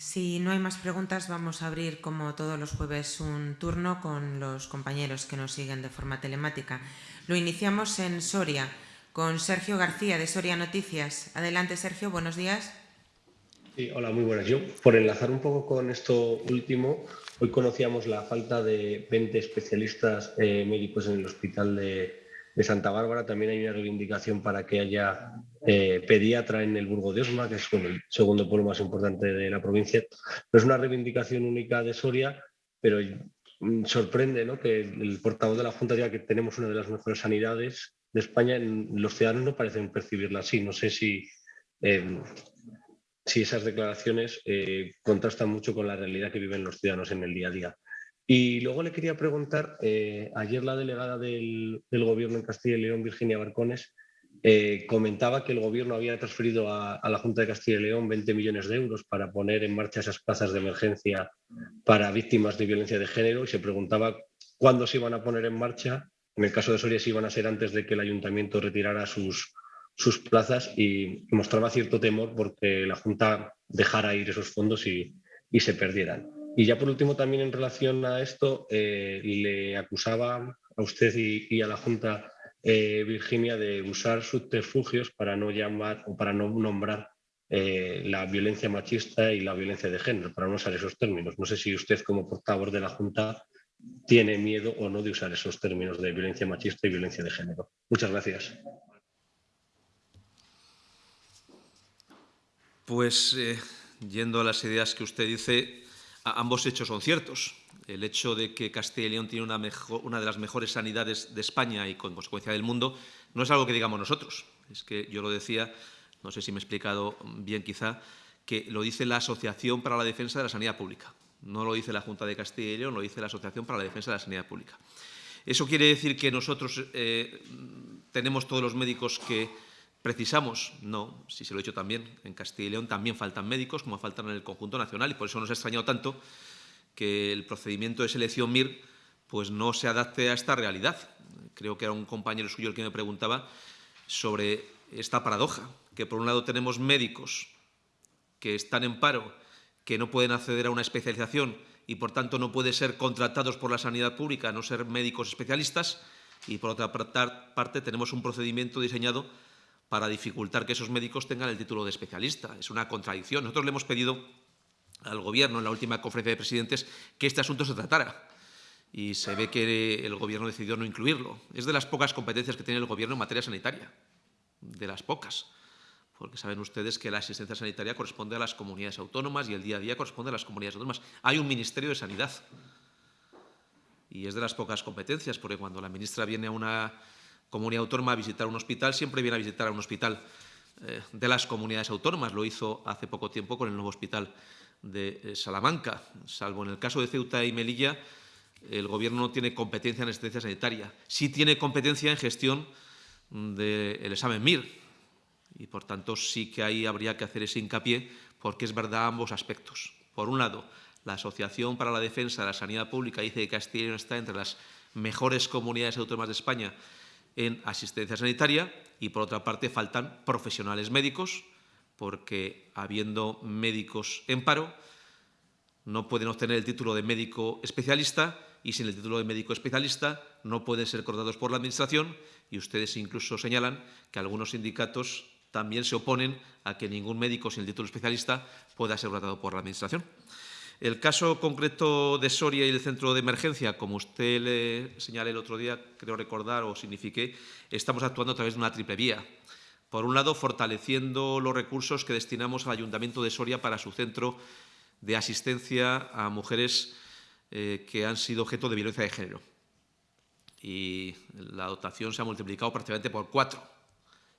Si no hay más preguntas, vamos a abrir, como todos los jueves, un turno con los compañeros que nos siguen de forma telemática. Lo iniciamos en Soria, con Sergio García, de Soria Noticias. Adelante, Sergio, buenos días. Hola, muy buenas. Yo, por enlazar un poco con esto último, hoy conocíamos la falta de 20 especialistas eh, médicos en el hospital de, de Santa Bárbara. También hay una reivindicación para que haya eh, pediatra en el Burgo de Osma, que es el segundo pueblo más importante de la provincia. No es una reivindicación única de Soria, pero mm, sorprende ¿no? que el portavoz de la Junta diga que tenemos una de las mejores sanidades de España. Los ciudadanos no parecen percibirla así. No sé si, eh, si esas declaraciones eh, contrastan mucho con la realidad que viven los ciudadanos en el día a día. Y luego le quería preguntar, eh, ayer la delegada del, Gobierno en Castilla y León, Virginia Barcones, eh, comentaba que el Gobierno había transferido a, la Junta de Castilla y León 20 millones de euros para poner en marcha esas plazas de emergencia para víctimas de violencia de género y se preguntaba cuándo se iban a poner en marcha. En el caso de Soria, si iban a ser antes de que el Ayuntamiento retirara sus, sus plazas y mostraba cierto temor porque la Junta dejara ir esos fondos y se perdieran. Y ya por último, también en relación a esto, eh, le acusaba a usted y, a la Junta eh, Virginia de usar subterfugios para no llamar o para no nombrar eh, la violencia machista y la violencia de género, para no usar esos términos. No sé si usted como portavoz de la Junta tiene miedo o no de usar esos términos de violencia machista y violencia de género. Muchas gracias. Pues yendo a las ideas que usted dice, ambos hechos son ciertos. El hecho de que Castilla y León tiene una, de las mejores sanidades de España y, con consecuencia, del mundo, no es algo que digamos nosotros. Es que yo lo decía, no sé si me he explicado bien quizá, que lo dice la Asociación para la Defensa de la Sanidad Pública. No lo dice la Junta de Castilla y León, lo dice la Asociación para la Defensa de la Sanidad Pública. ¿Eso quiere decir que nosotros eh, tenemos todos los médicos que ¿Precisamos? No, si se lo he dicho también, en Castilla y León también faltan médicos, como faltan en el conjunto nacional, y por eso nos ha extrañado tanto que el procedimiento de selección MIR pues no se adapte a esta realidad. Creo que era un compañero suyo el que me preguntaba sobre esta paradoja, que por un lado tenemos médicos que están en paro, que no pueden acceder a una especialización y por tanto no pueden ser contratados por la sanidad pública, no ser médicos especialistas, y por otra parte tenemos un procedimiento diseñado para dificultar que esos médicos tengan el título de especialista. Es una contradicción. Nosotros le hemos pedido al Gobierno en la última conferencia de presidentes que este asunto se tratara y se ve que el Gobierno decidió no incluirlo. Es de las pocas competencias que tiene el Gobierno en materia sanitaria, de las pocas, porque saben ustedes que la asistencia sanitaria corresponde a las comunidades autónomas y el día a día corresponde a las comunidades autónomas. Hay un Ministerio de Sanidad y es de las pocas competencias, porque cuando la ministra viene a una comunidad autónoma a visitar un hospital, siempre viene a visitar a un hospital eh, de las comunidades autónomas. Lo hizo hace poco tiempo con el nuevo hospital de eh, Salamanca. Salvo en el caso de Ceuta y Melilla, el Gobierno no tiene competencia en asistencia sanitaria. Sí tiene competencia en gestión del examen MIR. Y, por tanto, sí que ahí habría que hacer ese hincapié, porque es verdad ambos aspectos. Por un lado, la Asociación para la Defensa de la Sanidad Pública dice que Castilla está entre las mejores comunidades autónomas de España en asistencia sanitaria y, por otra parte, faltan profesionales médicos, porque habiendo médicos en paro, no pueden obtener el título de médico especialista y sin el título de médico especialista no pueden ser cortados por la Administración y ustedes incluso señalan que algunos sindicatos también se oponen a que ningún médico sin el título especialista pueda ser tratado por la Administración. El caso concreto de Soria y el centro de emergencia, como usted le señalé el otro día, creo recordar o signifiqué, estamos actuando a través de una triple vía. Por un lado, fortaleciendo los recursos que destinamos al Ayuntamiento de Soria para su centro de asistencia a mujeres eh, que han sido objeto de violencia de género. Y la dotación se ha multiplicado prácticamente por cuatro.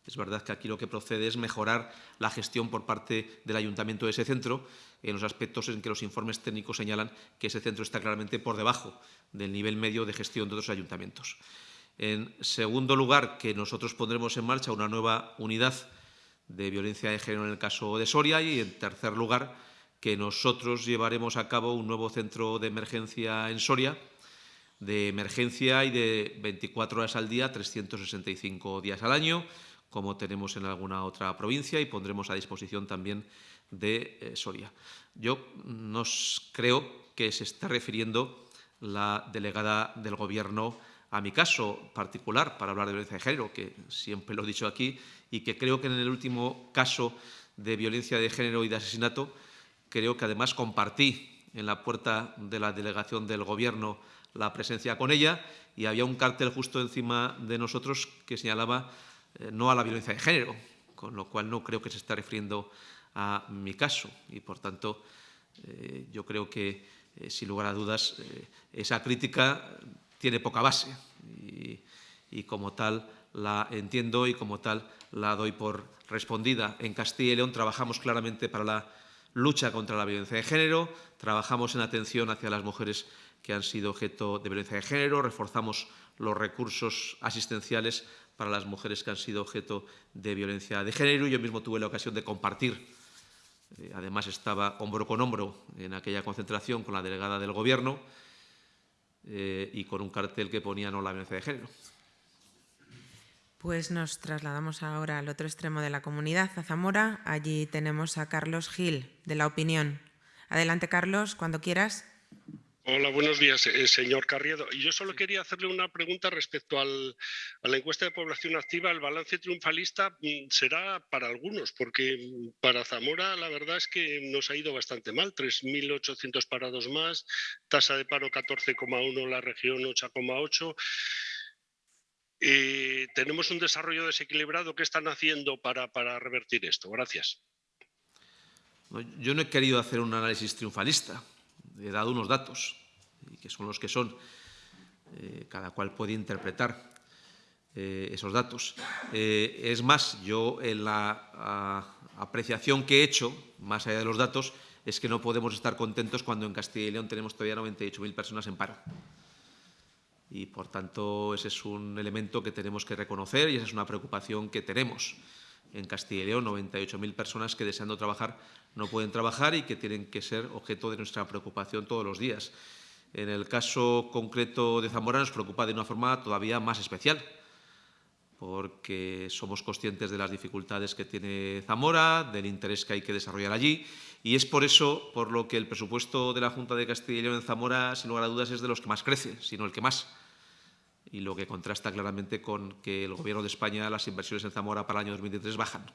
Es verdad que aquí lo que procede es mejorar la gestión por parte del ayuntamiento de ese centro en los aspectos en que los informes técnicos señalan que ese centro está claramente por debajo del nivel medio de gestión de otros ayuntamientos. En segundo lugar, que nosotros pondremos en marcha una nueva unidad de violencia de género en el caso de Soria y, en tercer lugar, que nosotros llevaremos a cabo un nuevo centro de emergencia en Soria, de emergencia y de 24 horas al día, 365 días al año, como tenemos en alguna otra provincia y pondremos a disposición también de eh, Soria. Yo no creo que se esté refiriendo la delegada del Gobierno a mi caso particular para hablar de violencia de género, que siempre lo he dicho aquí, y que creo que en el último caso de violencia de género y de asesinato, creo que además compartí en la puerta de la delegación del Gobierno la presencia con ella y había un cartel justo encima de nosotros que señalaba eh, no a la violencia de género, con lo cual no creo que se esté refiriendo a mi caso y, por tanto, eh, yo creo que, eh, sin lugar a dudas, esa crítica tiene poca base y, como tal la entiendo y como tal la doy por respondida. En Castilla y León trabajamos claramente para la lucha contra la violencia de género, trabajamos en atención hacia las mujeres que han sido objeto de violencia de género, reforzamos los recursos asistenciales para las mujeres que han sido objeto de violencia de género. Yo mismo tuve la ocasión de compartir, eh, además estaba hombro con hombro en aquella concentración con la delegada del Gobierno, eh, y con un cartel que ponía no la violencia de género. Pues nos trasladamos ahora al otro extremo de la comunidad, a Zamora. Allí tenemos a Carlos Gil, de La Opinión. Adelante, Carlos, cuando quieras. Hola, buenos días, eh, señor Carriedo. Yo solo quería hacerle una pregunta respecto a la encuesta de población activa. El balance triunfalista mm, será para algunos, porque mm, para Zamora la verdad es que nos ha ido bastante mal. 3.800 parados más, tasa de paro 14,1, la región 8,8. Eh, tenemos un desarrollo desequilibrado. ¿Qué están haciendo para, para revertir esto? Gracias. Yo no he querido hacer un análisis triunfalista he dado unos datos, que son los que son. Eh, cada cual puede interpretar eh, esos datos. Eh, es más, yo en la apreciación que he hecho, más allá de los datos, es que no podemos estar contentos cuando en Castilla y León tenemos todavía 98.000 personas en paro. Y, por tanto, ese es un elemento que tenemos que reconocer y esa es una preocupación que tenemos en Castilla y León, 98.000 personas que deseando trabajar no pueden trabajar y que tienen que ser objeto de nuestra preocupación todos los días. En el caso concreto de Zamora nos preocupa de una forma todavía más especial, porque somos conscientes de las dificultades que tiene Zamora, del interés que hay que desarrollar allí, y es por eso por lo que el presupuesto de la Junta de Castilla y León en Zamora, sin lugar a dudas, es de los que más crece, sino el que más y lo que contrasta claramente con que el Gobierno de España, las inversiones en Zamora para el año 2023 bajan.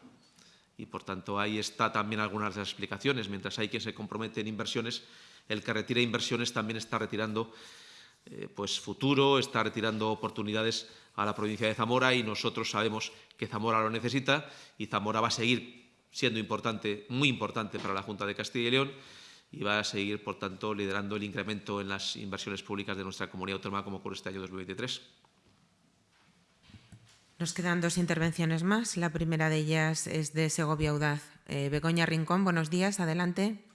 Y, por tanto, ahí está también algunas de las explicaciones. Mientras hay quien se compromete en inversiones, el que retira inversiones también está retirando eh, pues, futuro, está retirando oportunidades a la provincia de Zamora y nosotros sabemos que Zamora lo necesita y Zamora va a seguir siendo importante, muy importante para la Junta de Castilla y León y va a seguir, por tanto, liderando el incremento en las inversiones públicas de nuestra comunidad autónoma como por este año 2023. Nos quedan dos intervenciones más. La primera de ellas es de Segovia Audaz. Eh, Begoña Rincón, buenos días. Adelante.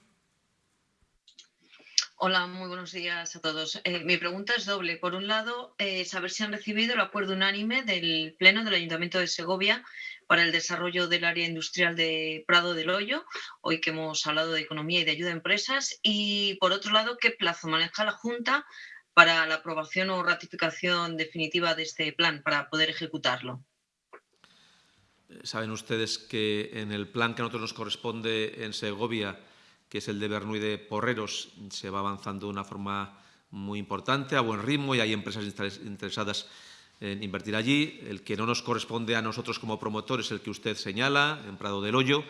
Hola, muy buenos días a todos. Eh, mi pregunta es doble. Por un lado, eh, saber si han recibido el acuerdo unánime del Pleno del Ayuntamiento de Segovia para el desarrollo del área industrial de Prado del Hoyo, hoy que hemos hablado de economía y de ayuda a empresas. Y por otro lado, ¿qué plazo maneja la Junta para la aprobación o ratificación definitiva de este plan para poder ejecutarlo? Saben ustedes que en el plan que a nosotros nos corresponde en Segovia, que es el de Bernuy de Porreros, se va avanzando de una forma muy importante, a buen ritmo, y hay empresas interesadas invertir allí. El que no nos corresponde a nosotros como promotores, el que usted señala, en Prado del Hoyo,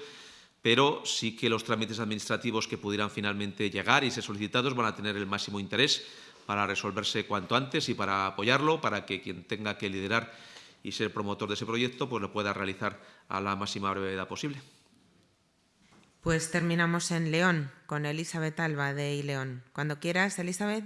pero sí que los trámites administrativos que pudieran finalmente llegar y ser solicitados van a tener el máximo interés para resolverse cuanto antes y para apoyarlo, para que quien tenga que liderar y ser promotor de ese proyecto pues lo pueda realizar a la máxima brevedad posible. Pues terminamos en León con Elizabeth Alba de León. Cuando quieras, Elizabeth.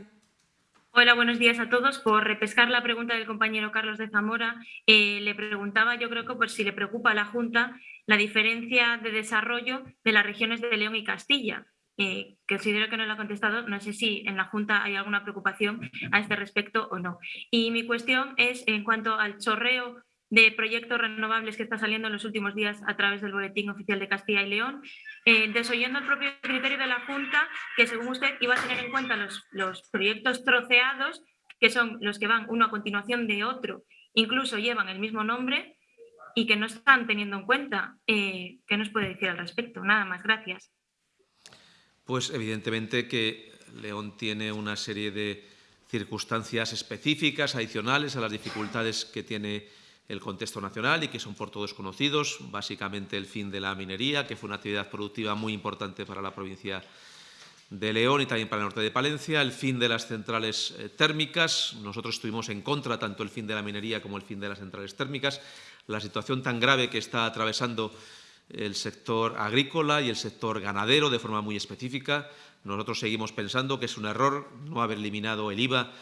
Hola, buenos días a todos. Por repescar la pregunta del compañero Carlos de Zamora, eh, le preguntaba, yo creo que por si le preocupa a la Junta, la diferencia de desarrollo de las regiones de León y Castilla. Eh, considero que no lo ha contestado, no sé si en la Junta hay alguna preocupación a este respecto o no. Y mi cuestión es en cuanto al chorreo de proyectos renovables que está saliendo en los últimos días a través del Boletín Oficial de Castilla y León, eh, desoyendo el propio criterio de la Junta, que según usted iba a tener en cuenta los, proyectos troceados, que son los que van uno a continuación de otro, incluso llevan el mismo nombre y que no están teniendo en cuenta. Eh, ¿Qué nos puede decir al respecto? Nada más, gracias. Pues evidentemente que León tiene una serie de circunstancias específicas, adicionales a las dificultades que tiene el contexto nacional y que son por todos conocidos, básicamente el fin de la minería, que fue una actividad productiva muy importante para la provincia de León y también para el norte de Palencia, el fin de las centrales eh, térmicas, nosotros estuvimos en contra tanto el fin de la minería como el fin de las centrales térmicas, la situación tan grave que está atravesando el sector agrícola y el sector ganadero de forma muy específica. Nosotros seguimos pensando que es un error no haber eliminado el IVA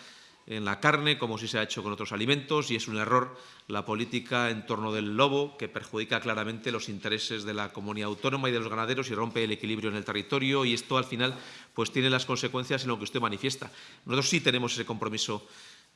en la carne, como si se ha hecho con otros alimentos, y es un error la política en torno del lobo, que perjudica claramente los intereses de la comunidad autónoma y de los ganaderos y rompe el equilibrio en el territorio, y esto al final pues, tiene las consecuencias en lo que usted manifiesta. Nosotros sí tenemos ese compromiso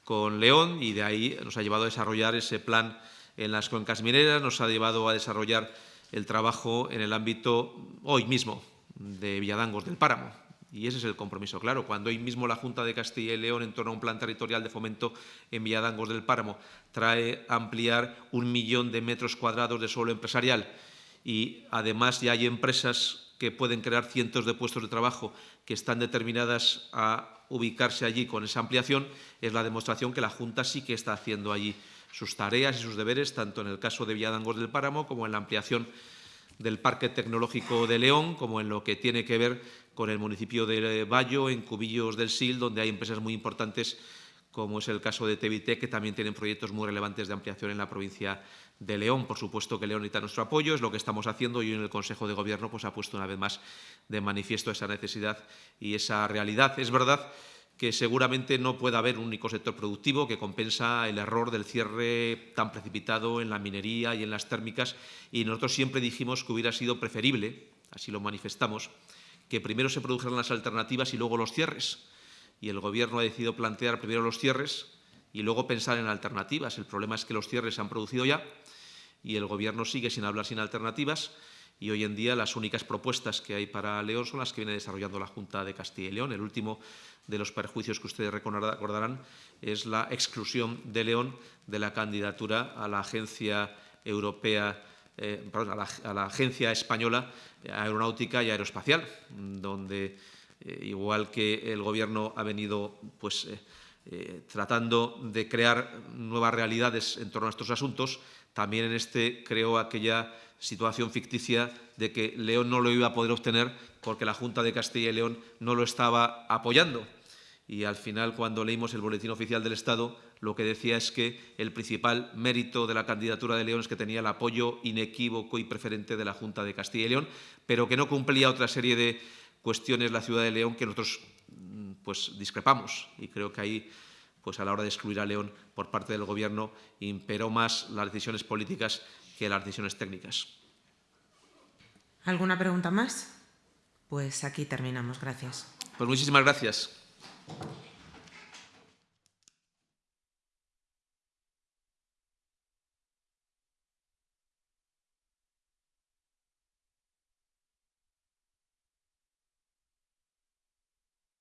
con León y de ahí nos ha llevado a desarrollar ese plan en las cuencas mineras, nos ha llevado a desarrollar el trabajo en el ámbito hoy mismo de Villadangos del Páramo, y ese es el compromiso claro. Cuando hoy mismo la Junta de Castilla y León, en torno a un plan territorial de fomento en Villadangos del Páramo, trae ampliar un millón de metros cuadrados de suelo empresarial y además ya hay empresas que pueden crear cientos de puestos de trabajo que están determinadas a ubicarse allí con esa ampliación, es la demostración que la Junta sí que está haciendo allí sus tareas y sus deberes, tanto en el caso de Villadangos del Páramo como en la ampliación del Parque Tecnológico de León, como en lo que tiene que ver con el municipio de Bayo, en Cubillos del Sil, donde hay empresas muy importantes, como es el caso de Tevite, que también tienen proyectos muy relevantes de ampliación en la provincia de León. Por supuesto que León necesita nuestro apoyo, es lo que estamos haciendo y en el Consejo de Gobierno pues, ha puesto una vez más de manifiesto esa necesidad y esa realidad. Es verdad que seguramente no pueda haber un único sector productivo que compensa el error del cierre tan precipitado en la minería y en las térmicas y nosotros siempre dijimos que hubiera sido preferible, así lo manifestamos, que primero se produjeran las alternativas y luego los cierres. Y el Gobierno ha decidido plantear primero los cierres y luego pensar en alternativas. El problema es que los cierres se han producido ya y el Gobierno sigue sin hablar sin alternativas y hoy en día las únicas propuestas que hay para León son las que viene desarrollando la Junta de Castilla y León. El último de los perjuicios que ustedes recordarán es la exclusión de León de la candidatura a la Agencia Europea eh, a, la, Agencia Española Aeronáutica y Aeroespacial, donde, eh, igual que el Gobierno ha venido pues, eh, tratando de crear nuevas realidades en torno a estos asuntos, también en este creó aquella situación ficticia de que León no lo iba a poder obtener porque la Junta de Castilla y León no lo estaba apoyando. Y al final, cuando leímos el Boletín Oficial del Estado, lo que decía es que el principal mérito de la candidatura de León es que tenía el apoyo inequívoco y preferente de la Junta de Castilla y León, pero que no cumplía otra serie de cuestiones la ciudad de León que nosotros mm, pues, discrepamos. Y creo que ahí, pues, a la hora de excluir a León por parte del Gobierno, imperó más las decisiones políticas que las decisiones técnicas. ¿Alguna pregunta más? Pues aquí terminamos. Gracias. Pues muchísimas gracias.